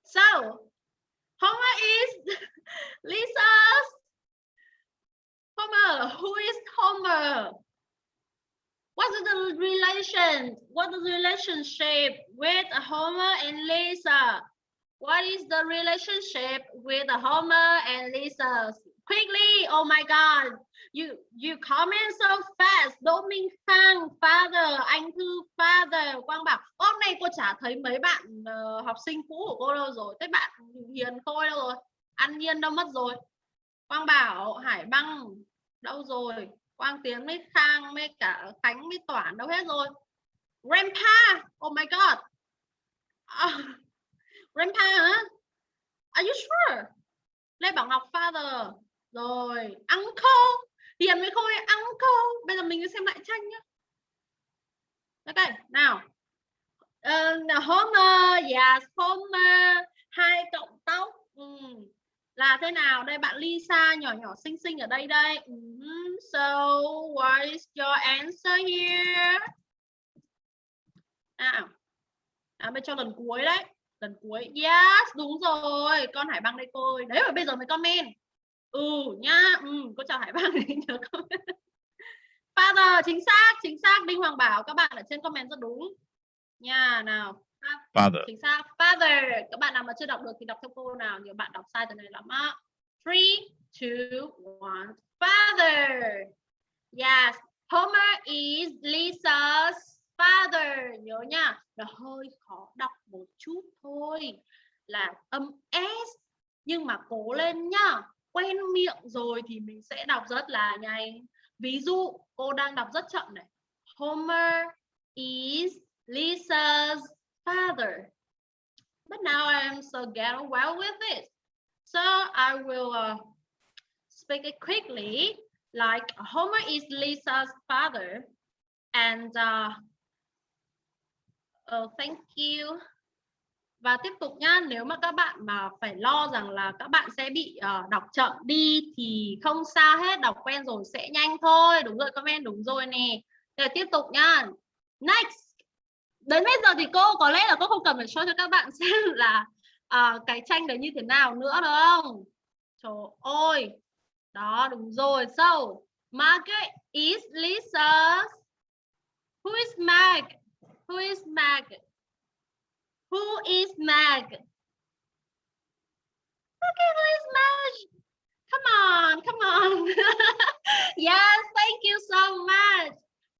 so Homer is Lisa's Homer who is Homer? What is the relation what is the relationship with Homer and Lisa? What is the relationship with Homer and Lisa? Quickly oh my god you you comment so fast. Đỗ Minh Khang father anh thư father Quang bảo. Hôm nay cô chả thấy mấy bạn uh, học sinh cũ của cô đâu rồi. Thế bạn Hiền Khôi đâu rồi. An Nhiên đâu mất rồi. Quang bảo Hải Băng đâu rồi? Quang Tiến với Khang với cả Khánh với Toản đâu hết rồi. Grandpa! Oh my god! À, Grandpa hả? Are you sure? Lê Bảo Ngọc father. Rồi uncle. Hiền với Khôi uncle. Bây giờ mình xem lại tranh nhá. Ok nào. Uh, Homer. Yes Homer. Hai cộng tóc. Ừ là thế nào? Đây bạn Lisa nhỏ nhỏ xinh xinh ở đây đây. Mm-hmm. So what is your answer here? À à, bây cho lần cuối đấy. Lần cuối. Yes đúng rồi. Con Hải băng đây cô ơi. đấy mà bây giờ mới comment. Ừ nhá. Ừ, cô chào Hải băng. Nhớ comment. Father chính xác chính xác. Đinh Hoàng Bảo các bạn ở trên comment rất đúng. Nha nào. Father. chính xác. Father, các bạn nào mà chưa đọc được thì đọc theo cô nào? Nhiều bạn đọc sai từ này lắm á. Three, two, one. Father. Yes. Homer is Lisa's father. Nhớ nha. Nó hơi khó đọc một chút thôi. Là âm s, nhưng mà cố lên nhá. Quen miệng rồi thì mình sẽ đọc rất là nhanh. Ví dụ, cô đang đọc rất chậm này. Homer is Lisa's father. But now I am so get well with it so I will uh, speak it quickly like Homer is Lisa's father. And uh, uh, thank you. Và tiếp tục nhá nếu mà các bạn mà phải lo rằng là các bạn sẽ bị uh, đọc chậm đi thì không sao hết đọc quen rồi sẽ nhanh thôi. Đúng rồi comment đúng rồi nè. Để tiếp tục nhá next đến bây giờ thì cô có lẽ là cô không cần phải show cho các bạn xem là uh, cái tranh đấy như thế nào nữa đúng không trời ơi đó đúng rồi so Margaret is Lisa who is Mag who is Mag Who is Mag? Okay, who is Mag? Come on, come on. yes, thank you so much.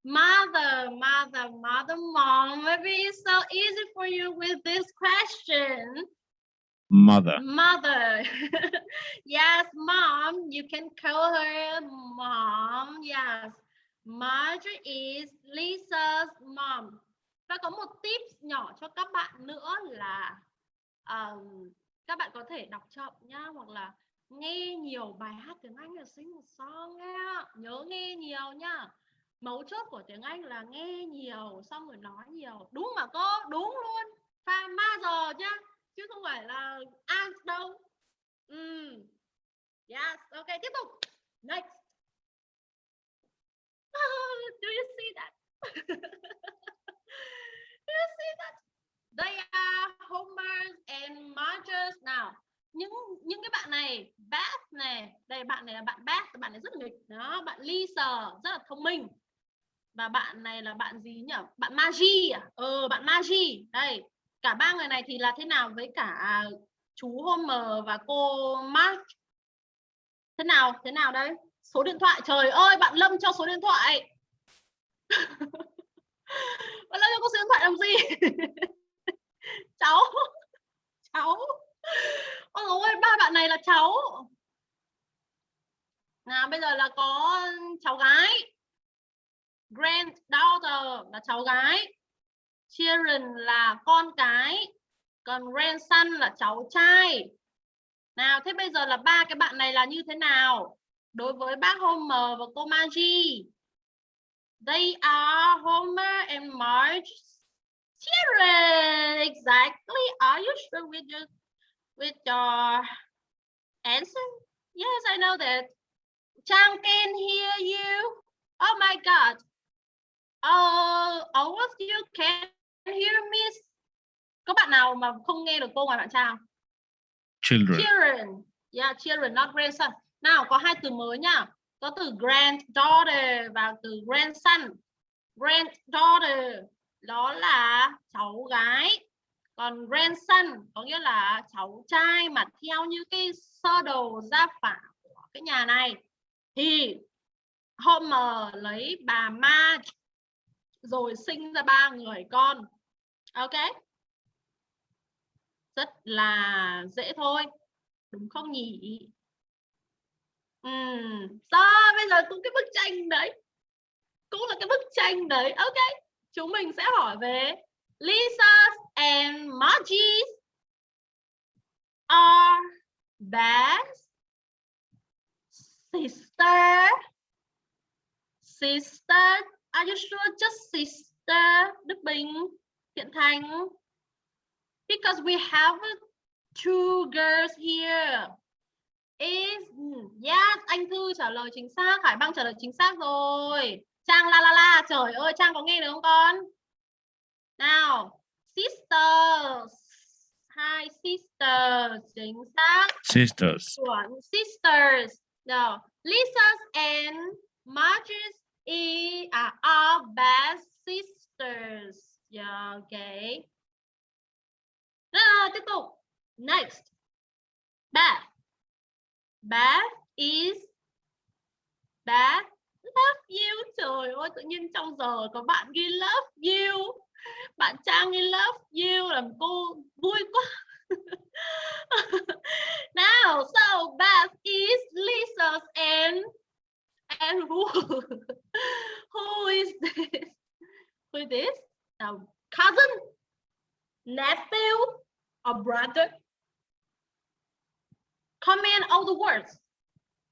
Mother, mother, mother, mom. Maybe it's so easy for you with this question. Mother. Mother. yes, mom. You can call her mom. Yes. Marjorie is Lisa's mom. và có một tip nhỏ cho các bạn nữa là um, các bạn có thể đọc chậm nhá hoặc là nghe nhiều bài hát tiếng Anh là sing một song nghe nhớ nghe nhiều nhá mấu chốt của tiếng Anh là nghe nhiều, xong rồi nói nhiều. Đúng mà cô, đúng luôn. Pha ma giờ nhá chứ không phải là an đâu. Ừ yes, ok, tiếp tục. Next. Do you see that? Do you see that? They are homers and Marges nào. Những những cái bạn này Beth này. Đây, bạn này là bạn Beth bạn này rất nghịch. Đó, bạn Lisa, rất là thông minh và bạn này là bạn gì nhỉ? Bạn Magi à? Ờ bạn Magi đây, cả ba người này thì là thế nào với cả chú Homer và cô Mark? Thế nào thế nào đây? Số điện thoại, trời ơi, bạn Lâm cho số điện thoại. Bạn Lâm cho có số điện thoại làm gì? Cháu cháu. Ôi ơi ba bạn này là cháu. Nào, bây giờ là có cháu gái granddaughter là cháu gái. Children là con cái. Còn grandson là cháu trai. Nào, thế bây giờ là ba cái bạn này là như thế nào? Đối với bác Homer và cô Maggie, they are Homer and Marge children. Exactly. Are you sure with your with your answer? Yes, I know that. Chang can hear you. Oh my god oh all of you can hear me. Có bạn nào mà không nghe được cô ngoài bạn Trang Children. children. Yeah children not grandson. Nào có hai từ mới nhá có từ granddaughter và từ grandson. Granddaughter đó là cháu gái. Còn grandson có nghĩa là cháu trai mà theo như cái sơ đồ gia phả của cái nhà này. Thì Homer lấy bà Marge rồi sinh ra ba người con. Ok. Rất là dễ thôi. Đúng không nhỉ? Ừ, Đó, bây giờ cũng cái bức tranh đấy. Cũng là cái bức tranh đấy. Ok. Chúng mình sẽ hỏi về Lisa and Margie are best sister. Sister are you sure? Just sister Đức Bình Thiện Thành. Because we have two girls here. Is yes anh thư trả lời chính xác Hải Băng trả lời chính xác rồi. Trang la la la trời ơi Trang có nghe được không con? Nào sisters. Hai sisters chính xác. Sisters. chuẩn sisters. No Lisa's and Marge's E are all best sisters. Yeah okay nào tiếp tục. Next. Beth Beth is Beth love you. Trời ơi, tự nhiên trong giờ có bạn ghi love you. Bạn Trang ghi love you làm cô vui quá. Now so Beth is Lisa's and and who who is this? Who is this? Now cousin? Nephew? Or brother? Comment all the words.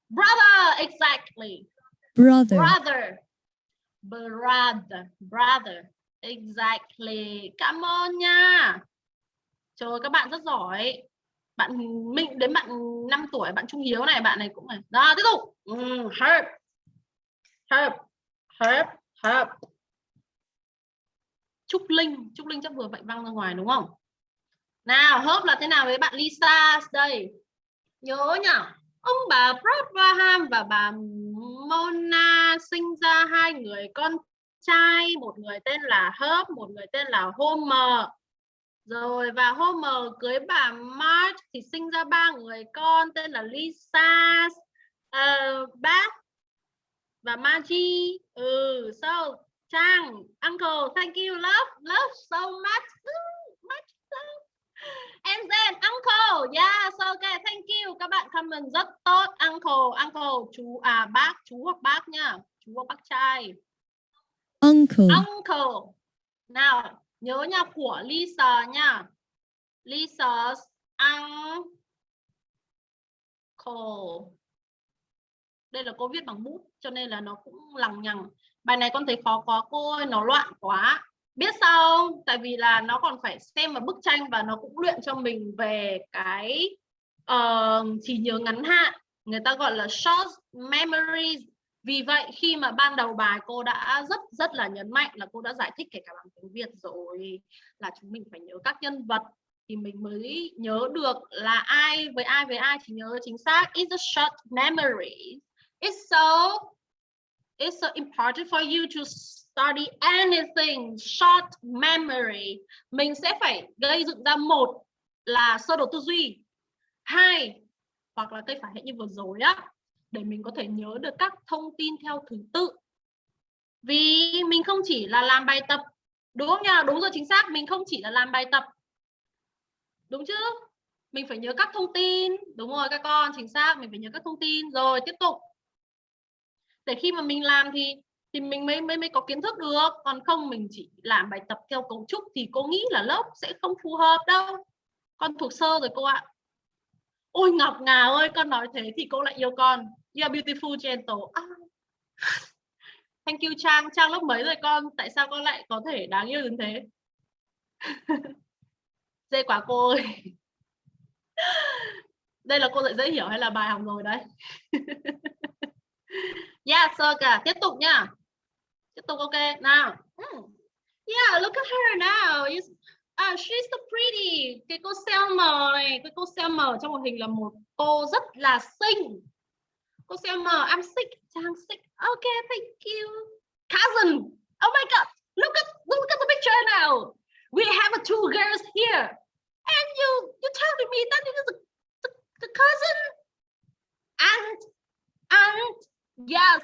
Brother exactly. Brother, brother. Brother brother exactly. Cảm ơn nha. Trời ơi, các bạn rất giỏi. Bạn mình đến bạn 5 tuổi bạn trung hiếu này bạn này cũng này. Đó tiếp tục. Ừ, herb herb herb herb trúc linh trúc linh chắc vừa vậy văng ra ngoài đúng không? Nào herb là thế nào với bạn lisa? Đây. Nhớ nhở. ông bà Abraham và bà Mona sinh ra hai người con trai. Một người tên là Herb một người tên là Homer. Rồi và Homer cưới bà Marge thì sinh ra ba người con tên là Lisa. Ờ, uh, Beth và Maggie ừ so Trang uncle thank you love love so much much love and then uncle yes okay thank you. Các bạn comment rất tốt uncle uncle chú à bác chú hoặc bác nha chú hoặc bác trai. Uncle, uncle. Nào nhớ nha của Lisa nha. Lisa's uncle. Đây là cô viết bằng bút cho nên là nó cũng lằng nhằng. Bài này con thấy khó quá cô ơi nó loạn quá. Biết sao không? tại vì là nó còn phải xem vào bức tranh và nó cũng luyện cho mình về cái ờ, uh, chỉ nhớ ngắn hạn. Người ta gọi là short memory vì vậy khi mà ban đầu bài cô đã rất rất là nhấn mạnh là cô đã giải thích kể cả bằng tiếng Việt rồi là chúng mình phải nhớ các nhân vật thì mình mới nhớ được là ai với ai với ai thì nhớ chính xác. Is a short memory it's so it's so important for you to study anything, short memory. Mình sẽ phải gây dựng ra một là sơ đồ tư duy, hai, hoặc là cây phản hệ như vừa rồi á, để mình có thể nhớ được các thông tin theo thứ tự. Vì mình không chỉ là làm bài tập, đúng không nhỉ đúng rồi, chính xác, mình không chỉ là làm bài tập. Đúng chứ? Mình phải nhớ các thông tin. Đúng rồi, các con, chính xác, mình phải nhớ các thông tin. Rồi, tiếp tục để khi mà mình làm thì thì mình mới mới mới có kiến thức được. Còn không mình chỉ làm bài tập theo cấu trúc thì cô nghĩ là lớp sẽ không phù hợp đâu. Con thuộc sơ rồi cô ạ. Ôi ngọc ngà ơi, con nói thế thì cô lại yêu con. You are beautiful, gentle. À. thank you, trang. Trang lớp mấy rồi con? Tại sao con lại có thể đáng yêu đến thế? Dễ quá cô ơi. Đây là cô dạy dễ hiểu hay là bài học rồi đấy? Yeah so cả tiếp tục nha tiếp tục ok nào. Mm. yeah look at her now. You, ah, she's so pretty. Cái cô Selma này cái cô Selma trong một hình là một cô rất là xinh. Cô Selma I'm sick Trang sick. Okay thank you. Cousin. Oh my god look at look at the picture now. We have two girls here. And you you telling me that it is the, the, the cousin? And and yes.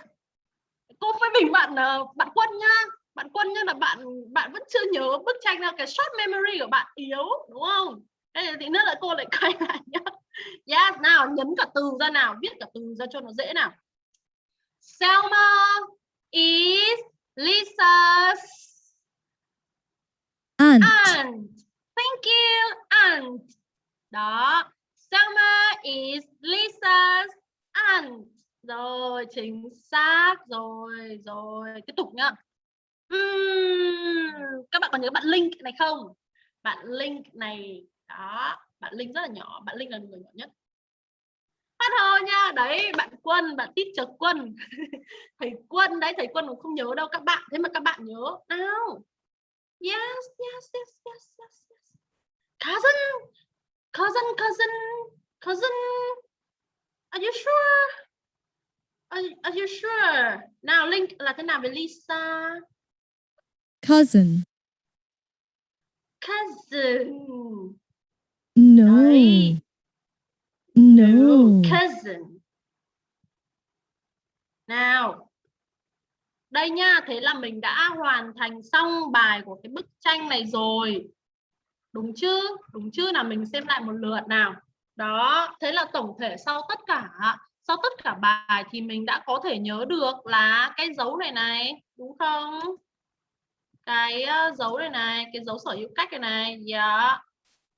Cô phê bình bạn ờ, bạn quân nhá. Bạn quân nhá là bạn bạn vẫn chưa nhớ bức tranh nào cái short memory của bạn yếu đúng không? Đây thì nữa là cô lại quay lại nhá. Yes nào nhấn cả từ ra nào viết cả từ ra cho nó dễ nào. Selma is Lisa's aunt, aunt. Thank you aunt. Đó. Selma is Lisa's aunt rồi chính xác. Rồi rồi tiếp tục nhá. Uhm, các bạn còn nhớ bạn Link này không? Bạn Link này đó bạn Linh rất là nhỏ bạn Linh là người nhỏ nhất. Phát hô nha. Đấy bạn quân bạn tít chờ quân. Thầy quân đấy thầy quân cũng không nhớ đâu các bạn. Thế mà các bạn nhớ. Nào. Yes yes yes yes yes, yes. cousin cousin cousin cousin. Are you sure? Are, are you sure nào link là thế nào với Lisa cousin, cousin no, Đấy. no, cousin. Nào. Đây nha, thế là mình đã hoàn thành xong bài của cái bức tranh này rồi. Đúng chứ? Đúng chứ nào mình xem lại một lượt nào. Đó, thế là tổng thể sau tất cả sau tất cả bài thì mình đã có thể nhớ được là cái dấu này này, đúng không? Cái dấu này này, cái dấu sở hữu cách này này, yeah.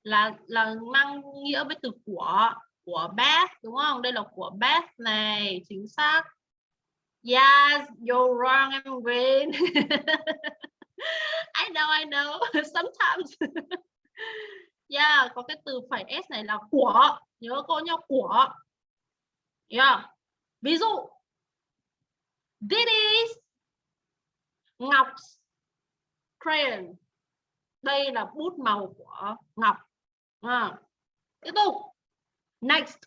là là mang nghĩa với từ của của Beth đúng không? Đây là của Beth này, chính xác. Yes, you're wrong, I'm green. I know, I know. Sometimes. yeah, dạ, có cái từ phải s này là của. Nhớ cô nhá, của. Yeah. Ví dụ. This is Ngọc crayon. Đây là bút màu của Ngọc. À, tiếp tục. Next.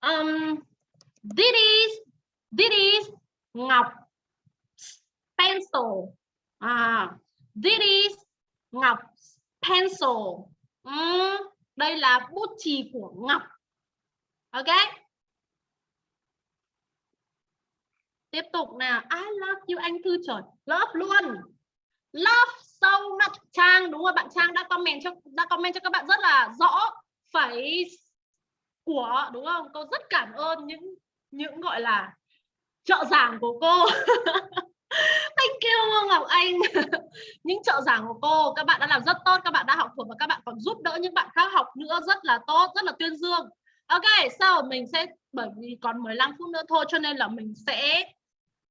Um, this is this is ngọc pencil. À, this is ngọc pencil. Uhm, đây là bút chì của ngọc. Ok? Tiếp tục nào. I love you, anh thư trời love luôn. Love so much, trang, đúng rồi, bạn trang đã comment cho, đã comment cho các bạn rất là rõ phải của, đúng không? Cô rất cảm ơn những những gọi là trợ giảng của cô. Thank you, Ngọc Anh. Những trợ giảng của cô, các bạn đã làm rất tốt, các bạn đã học thuộc và các bạn còn giúp đỡ những bạn khác học nữa rất là tốt, rất là tuyên dương. Ok sau mình sẽ, bởi vì còn 15 phút nữa thôi, cho nên là mình sẽ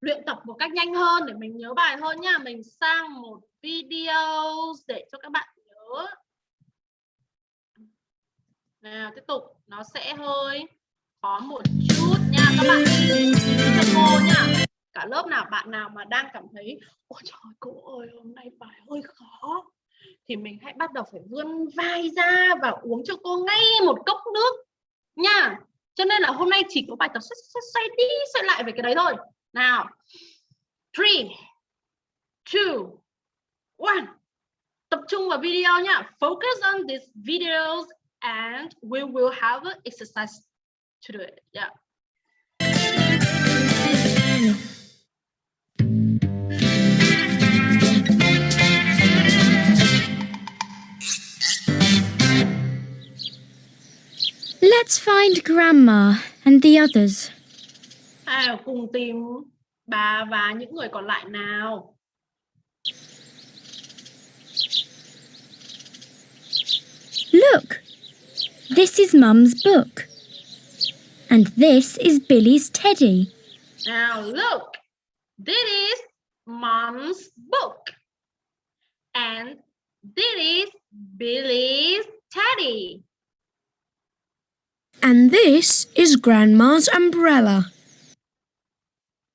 luyện tập một cách nhanh hơn để mình nhớ bài hơn nha. Mình sang một video để cho các bạn nhớ. Nào tiếp tục. Nó sẽ hơi khó một chút nha. Các bạn cho cô nha. Cả lớp nào bạn nào mà đang cảm thấy ôi trời cô ơi hôm nay bài hơi khó. Thì mình hãy bắt đầu phải vươn vai ra và uống cho cô ngay một cốc nước nha. Cho nên là hôm nay chỉ có bài tập xoay, xoay đi xoay lại về cái đấy thôi. Nào three two one. tập trung vào video nhá. Focus on these videos and we will have an exercise to do it. Yeah. Let's find Grandma and the others. À, cùng tìm bà và những người còn lại nào Look! This is Mum's book. And this is Billy's teddy. Now look, this is mom's book. And this is Billy's teddy. And this is Grandma's umbrella.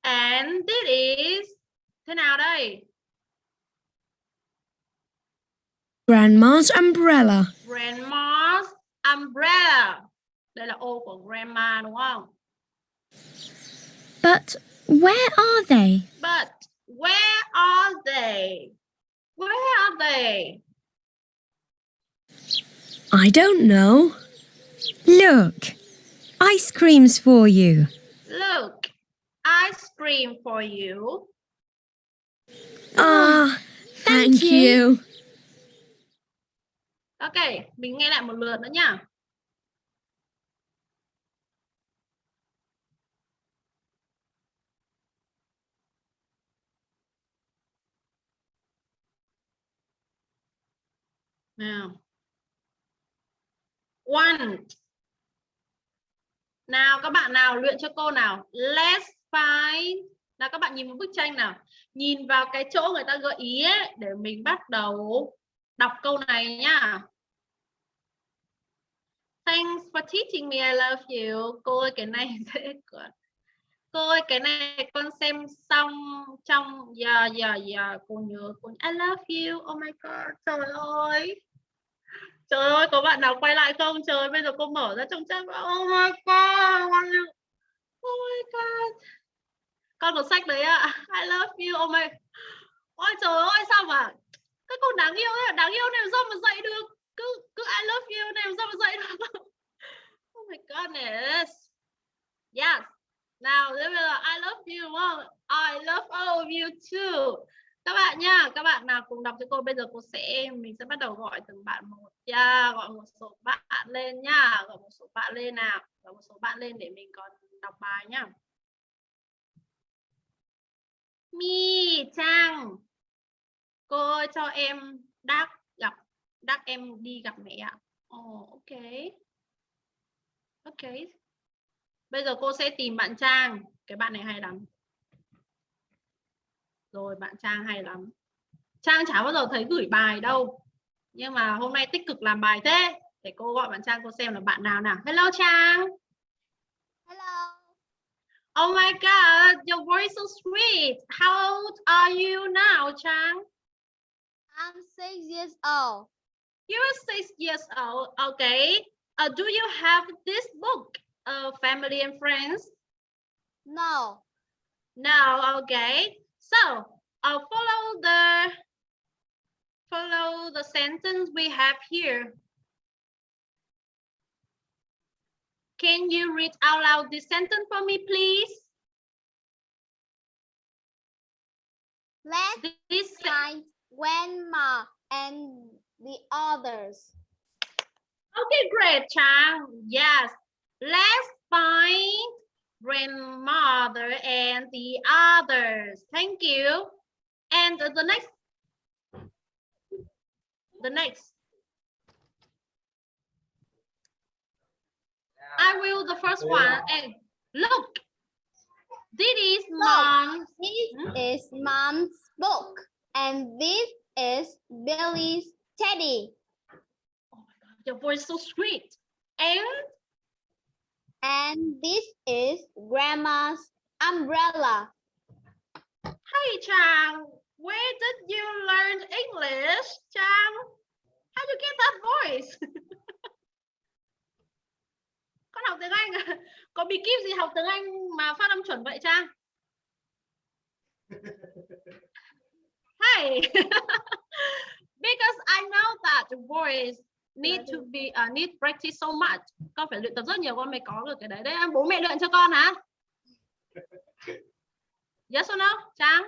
And this is thế nào đây? Grandma's umbrella. Grandma's umbrella. Đây là ô của grandma đúng không? But where are they? But where are they? Where are they? I don't know. Look, ice cream's for you. Look, ice cream for you. Ah, thank, thank you. Ok, mình nghe lại một lượt nữa nhá. Nào. Want. Nào các bạn nào luyện cho cô nào. Let's find. là các bạn nhìn một bức tranh nào. Nhìn vào cái chỗ người ta gợi ý ấy, để mình bắt đầu đọc câu này nhá. Thanks for teaching me. I love you. Cô ơi cái này dễ quá. Cô ơi cái này con xem xong trong giờ giờ giờ cô nhớ cô I love you. Oh my god. Trời ơi. Trời ơi có bạn nào quay lại không? Trời bây giờ cô mở ra trong chat. Oh my god. Oh my god. Con có sách đấy ạ. I love you. Oh my. Ôi trời ơi sao mà các con đáng yêu ấy, đáng yêu này sao mà dạy được? Cứ cứ I love you này sao mà dạy được? Oh my goodness. Yes. Nào thế bây giờ I love you không? I love all of you too. Các bạn nha các bạn nào cùng đọc cho cô bây giờ cô sẽ mình sẽ bắt đầu gọi từng bạn một yeah, gọi một số bạn lên nhá gọi một số bạn lên nào. Gọi một số bạn lên để mình còn đọc bài nhá Mi Trang cô ơi cho em đắc gặp đắc em đi gặp mẹ ạ. Oh, ok. Ok. Bây giờ cô sẽ tìm bạn Trang cái bạn này hay lắm. Rồi bạn Trang hay lắm. Trang chả bao giờ thấy gửi bài đâu. Nhưng mà hôm nay tích cực làm bài thế. Để cô gọi bạn Trang cô xem là bạn nào nào. Hello Trang oh my god your voice so sweet how old are you now Trang I'm six years old. You are six years old. Okay. Uh, do you have this book, uh, Family and Friends? No. No. Okay. So, uh, follow the follow the sentence we have here. Can you read out loud this sentence for me, please? Let's This find grandma and the others. Okay, great, child. Yes. Let's find grandmother and the others. Thank you. And the next. The next. I will the first one. And look. This is mom. This Hmm? is mom's book. And this is Billy's teddy. Oh my God, your voice is so sweet. And And this is grandma's umbrella. Hey Trang, where did you learn English, Trang? How do you get that voice? Con học tiếng Anh à? Có bí kíp gì học tiếng Anh mà phát âm chuẩn vậy Trang? Hey, because I know that voice need to be uh, need practice so much. Con phải luyện tập rất nhiều con mới có được cái đấy. Đấy bố mẹ luyện cho con hả? Yes or no, Trang?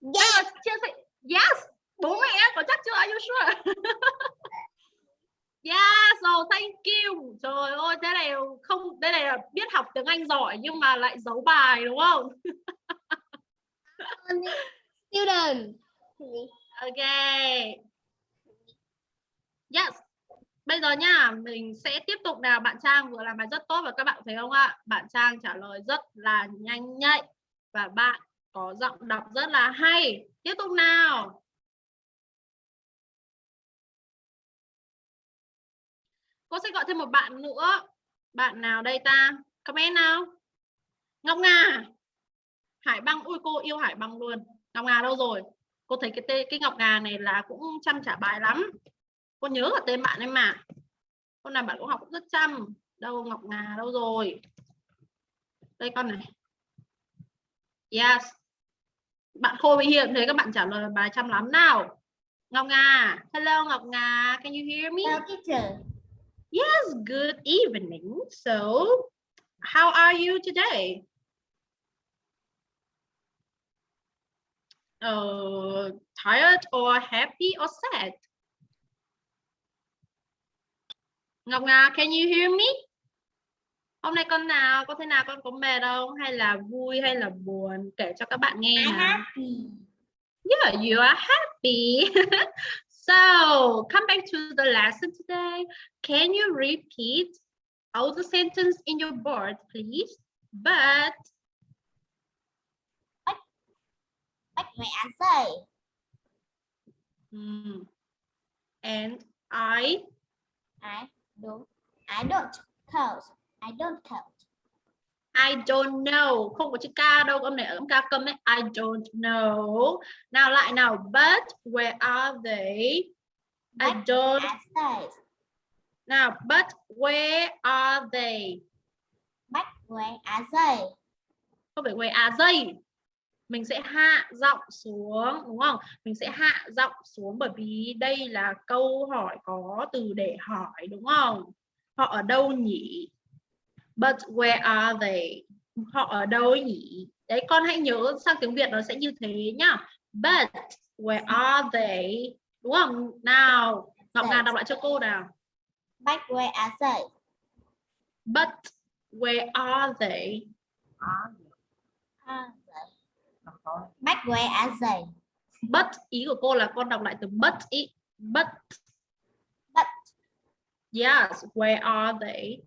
Yes. Chia sẻ. Yes. Bố mẹ có chắc chưa? Are you sure? Yeah, so thank you. Trời ơi, thế này không, đây này là biết học tiếng Anh giỏi nhưng mà lại giấu bài đúng không? Student. Ok. Yes. Bây giờ nha, mình sẽ tiếp tục nào. Bạn Trang vừa làm bài rất tốt và các bạn thấy không ạ? Bạn Trang trả lời rất là nhanh nhạy và bạn có giọng đọc rất là hay. Tiếp tục nào. Cô sẽ gọi thêm một bạn nữa. Bạn nào đây ta? Comment nào. Ngọc Nga. À? Hải Băng. Ui, cô yêu Hải Băng luôn. Ngọc Nga đâu rồi? Cô thấy cái tên cái Ngọc Nga này là cũng chăm trả bài lắm. Cô nhớ cả tên bạn ấy mà. Con nào bạn cũng học cũng rất chăm. Đâu, Ngọc Nga đâu rồi? Đây con này. Yes. Bạn khôi bị hiện thấy các bạn trả lời bài chăm lắm nào. Ngọc Nga. À? Hello, Ngọc Nga. Can you hear me? Hello, teacher. Yes, good evening. So, how are you today? Uh, tired or happy or sad? Ngọc Nga, can you hear me? Hôm nay con nào, có thế nào con có mệt không? Hay là vui hay là buồn? Kể cho các bạn nghe I'm happy. Yeah, you are happy. so, come back to the lesson today. Can you repeat all the sentence in your board, please? But What may I say? mm, and I I don't. I don't count. I don't count. I don't know. Không có chữ K đâu, âm này ở âm K câm ấy. I don't know. Nào lại nào. But where are they? I don't I say. Now, but where are they? But when I say. Không phải where are they? Mình sẽ hạ giọng xuống, đúng không? Mình sẽ hạ giọng xuống bởi vì đây là câu hỏi có từ để hỏi, đúng không? Họ ở đâu nhỉ? But where are they? Họ ở đâu nhỉ? Đấy, con hãy nhớ sang tiếng Việt nó sẽ như thế nhá. But where are they? Đúng không? Nào, Ngọc Ngà đọc lại cho cô nào. But when I say. But where are they? Are they? But when I say. But ý của cô là con đọc lại từ but ý. But. But. Yes, where are they?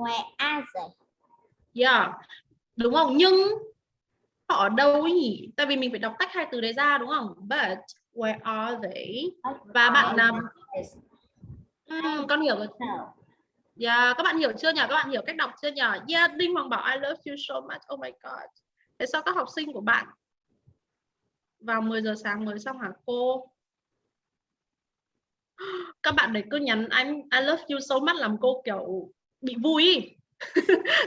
Where are they? Yeah. Đúng không? Nhưng họ ở đâu ấy nhỉ? Tại vì mình phải đọc tách hai từ đấy ra đúng không? But where are they? Và bạn làm Ừm, con hiểu rồi. Yeah, các bạn hiểu chưa nhỉ? Các bạn hiểu cách đọc chưa nhỉ? Yeah, Đinh Hoàng bảo I love you so much. Oh my god. Thế sao các học sinh của bạn vào 10 giờ sáng mới xong hả cô? Các bạn đấy cứ nhắn anh I love you so much làm cô kiểu bị vui.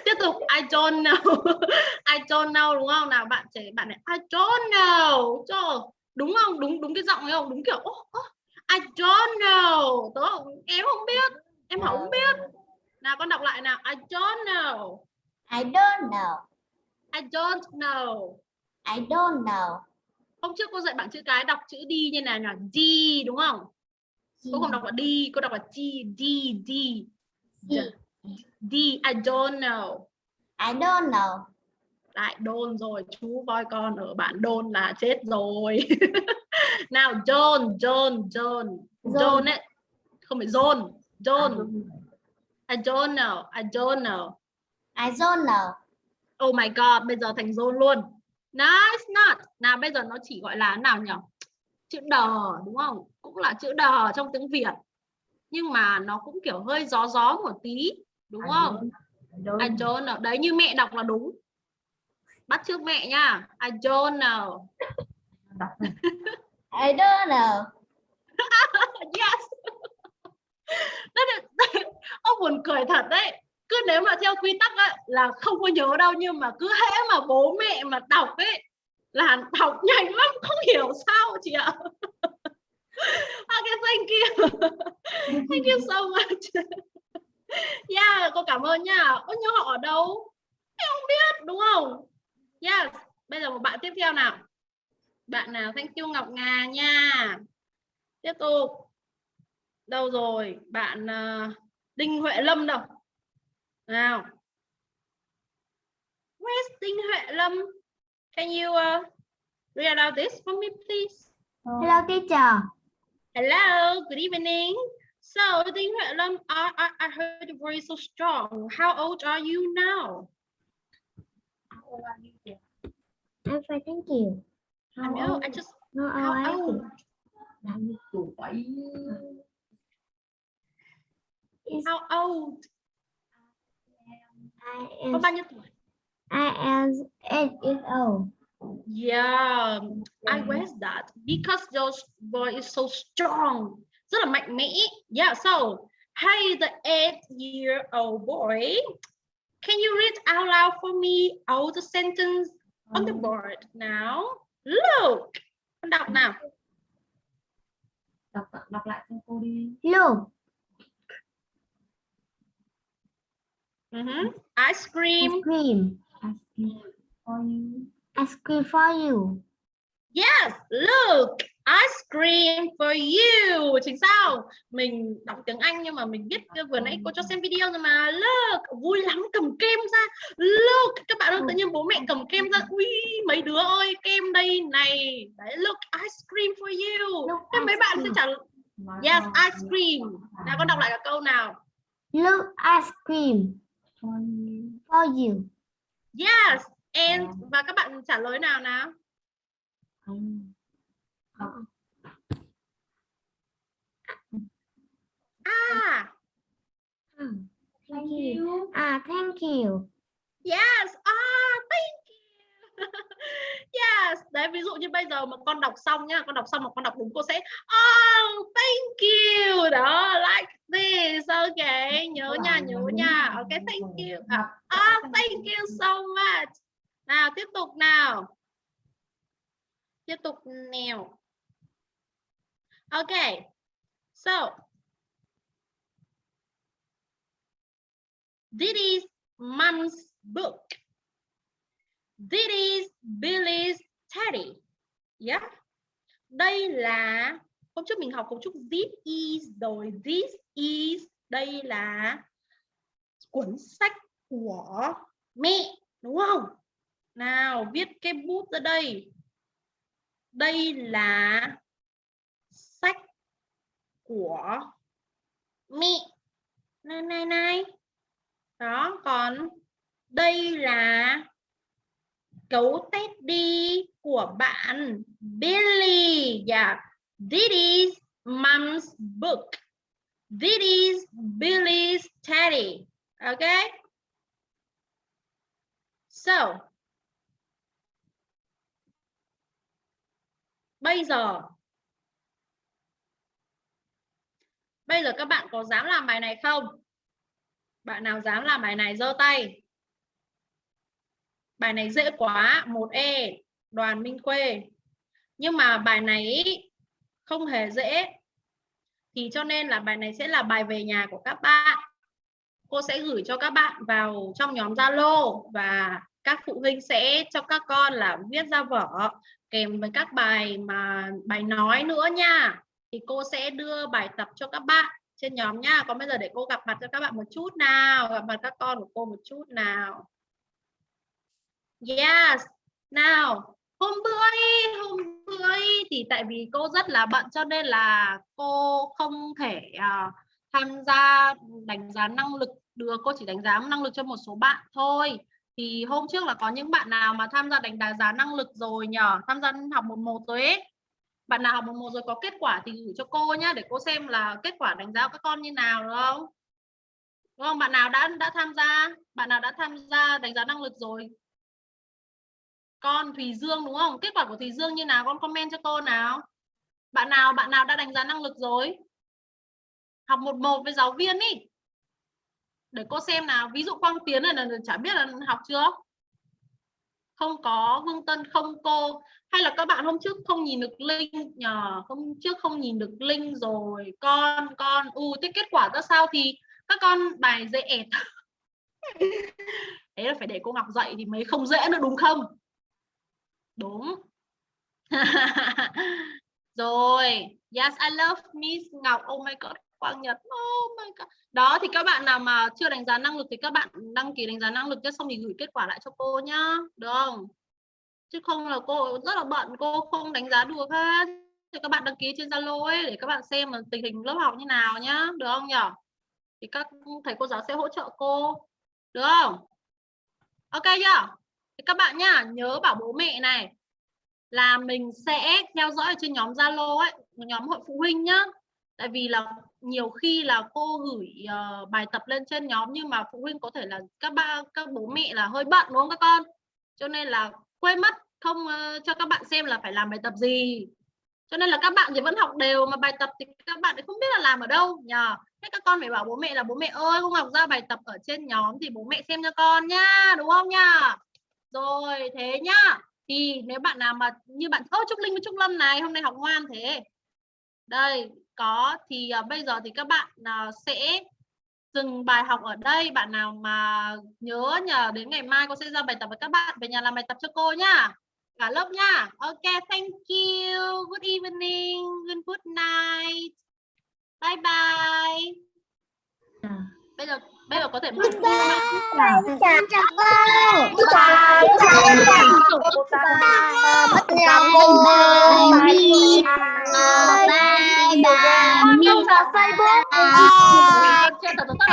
Tiếp tục I don't know. I don't know đúng không? Nào bạn trẻ bạn này I don't know. Trời, đúng không? Đúng đúng cái giọng ấy không? Đúng kiểu oh, oh, I don't know. Tớ em không biết. Em không biết. Nào con đọc lại nào. I don't know. I don't know. I don't know. I don't know. Hôm trước cô dạy bạn chữ cái đọc chữ đi như này là D đúng không? Cô không đọc là đi, cô đọc là D, D, D. D. I don't know. I don't know. Lại đôn rồi, chú voi con ở bạn đôn là chết rồi. nào John, John, John. John ấy. Không phải John, John. I don't know, I don't know. I don't know. Oh my god, bây giờ thành John luôn. No, it's not. Nào bây giờ nó chỉ gọi là nào nhỉ? Chữ đờ đúng không? Cũng là chữ đờ trong tiếng Việt. Nhưng mà nó cũng kiểu hơi gió gió một tí, đúng không? I don't know đấy như mẹ đọc là đúng. Bắt trước mẹ nha. I don't know I don't know. yes. Đấy là- ông buồn cười thật đấy. Cứ nếu mà theo quy tắc ấy, là không có nhớ đâu nhưng mà cứ hễ mà bố mẹ mà đọc ấy là đọc nhanh lắm không hiểu sao chị ạ. Okay thank you. Thank you so much yeah cô cảm ơn nha. Ơ nhưng họ ở đâu? Em không biết đúng không? Yes. Bây giờ một bạn tiếp theo nào. Bạn nào? Thank you ngọc ngà nha. Tiếp tục. Đâu rồi? Bạn ờ, đinh huệ lâm đâu? Nào. Where's đinh huệ lâm? Can you uh, read out this for me please? Hello teacher. hello good evening so huệ lâm I, I, I heard your voice so strong. How old are you now? I'm fine, thank you. I know I just No, how I old? how old? I am nhiêu I am eight years old. Yeah, I guess that. Because your voice is so strong, rất là mạnh mẽ. Yeah, so hey, the eight-year-old boy, can you read out loud for me all the sentence on the board now? Look, con đọc nào. đọc đọc lại cho cô đi Look, Mhm. Ice cream. ice cream. I see for you Ice cream for you. Yes, look, ice cream for you. Chính sao? Mình đọc tiếng Anh nhưng mà mình biết vừa nãy cô cho xem video rồi mà. Look, vui lắm cầm kem ra. Look, các bạn ơi, tự nhiên bố mẹ cầm kem ra. Ui, mấy đứa ơi, kem đây này. Đấy, look, ice cream for you. Look, Thế mấy bạn sẽ trả Nói Yes, ice cream. Nào con đọc lại cả câu nào. Look, ice cream for you for you. Yes, and và các bạn trả lời nào nào. Không Hmm, Thank you. Ah, thank you. Yes, ah, thank you. yes, đấy ví dụ như bây giờ mà con đọc xong nhá, con đọc xong mà con đọc đúng cô sẽ oh, thank you. Đó, like this. Okay, nhớ nha, nhớ nha. Okay, thank you. Ah, thank you so much. Nào, tiếp tục nào. Tiếp tục nào. Okay. So, this is mom's book. This is Billy's teddy. Yeah. Đây là hôm trước mình học cấu trúc this is rồi this is đây là cuốn sách của mẹ đúng không? Nào viết cái bút ra đây. Đây là của mẹ. Này này này. Đó, còn đây là cấu teddy của bạn Billy. Yeah. This is mom's book. This is Billy's teddy. Okay? So, bây giờ Bây giờ các bạn có dám làm bài này không? Bạn nào dám làm bài này giơ tay. Bài này dễ quá, 1E, Đoàn Minh Khuê. Nhưng mà bài này không hề dễ. Thì cho nên là bài này sẽ là bài về nhà của các bạn. Cô sẽ gửi cho các bạn vào trong nhóm Zalo và các phụ huynh sẽ cho các con là viết ra vở kèm với các bài mà bài nói nữa nha. Thì cô sẽ đưa bài tập cho các bạn trên nhóm nha. Còn bây giờ để cô gặp mặt cho các bạn một chút nào, gặp mặt các con của cô một chút nào. Yes. Nào, hôm bữa hôm bữa thì tại vì cô rất là bận cho nên là cô không thể uh, tham gia đánh giá năng lực được. Cô chỉ đánh giá năng lực cho một số bạn thôi. Thì hôm trước là có những bạn nào mà tham gia đánh giá năng lực rồi nhờ, tham gia học một một rồi ấy. Bạn nào học một một rồi có kết quả thì gửi cho cô nhá, để cô xem là kết quả đánh giá của các con như nào đúng không? đúng không? Bạn nào đã đã tham gia, bạn nào đã tham gia đánh giá năng lực rồi? Con Thùy Dương đúng không? Kết quả của Thùy Dương như nào? Con comment cho cô nào. Bạn nào bạn nào đã đánh giá năng lực rồi? Học một một với giáo viên ý. Để cô xem nào. Ví dụ Quang Tiến này là chả biết là học chưa? Không có Vương Tân không cô. Hay là các bạn hôm trước không nhìn được link nhờ hôm trước không nhìn được link rồi. Con con. U thế kết quả ra sao thì các con bài dễ ẹt thế là phải để cô Ngọc dạy thì mới không dễ nữa đúng không? Đúng. Rồi. Yes I love Miss Ngọc. Oh my god Quang Nhật oh my god. Đó, thì các bạn nào mà chưa đánh giá năng lực thì các bạn đăng ký đánh giá năng lực cho xong thì gửi kết quả lại cho cô nhá. Được không? Chứ không là cô rất là bận, cô không đánh giá được hết. Thì các bạn đăng ký trên Zalo ấy để các bạn xem là tình hình lớp học như nào nhá. Được không nhỉ thì các thầy cô giáo sẽ hỗ trợ cô. Được không? Ok chưa? Thì các bạn nhá, nhớ bảo bố mẹ này là mình sẽ theo dõi trên nhóm Zalo ấy nhóm hội phụ huynh nhá. Tại vì là nhiều khi là cô gửi uh, bài tập lên trên nhóm nhưng mà phụ huynh có thể là các ba các bố mẹ là hơi bận đúng không các con? Cho nên là quên mất không uh, cho các bạn xem là phải làm bài tập gì. Cho nên là các bạn thì vẫn học đều mà bài tập thì các bạn không biết là làm ở đâu nhờ. Thế các con phải bảo bố mẹ là bố mẹ ơi không học ra bài tập ở trên nhóm thì bố mẹ xem cho con nhá đúng không nhá rồi thế nhá. Thì nếu bạn nào mà như bạn ơ Trúc Linh với Trúc Lâm này hôm nay học ngoan thế. Đây có thì uh, bây giờ thì các bạn uh, sẽ dừng bài học ở đây. Bạn nào mà nhớ nhờ đến ngày mai cô sẽ ra bài tập với các bạn. Về nhà làm bài tập cho cô nhá cả lớp nha. Ok thank you. Good evening. Good good night. Bye bye. Bây giờ bây giờ có thể mở chào chào cô chào Facebook. Trên tờ tờ tờ.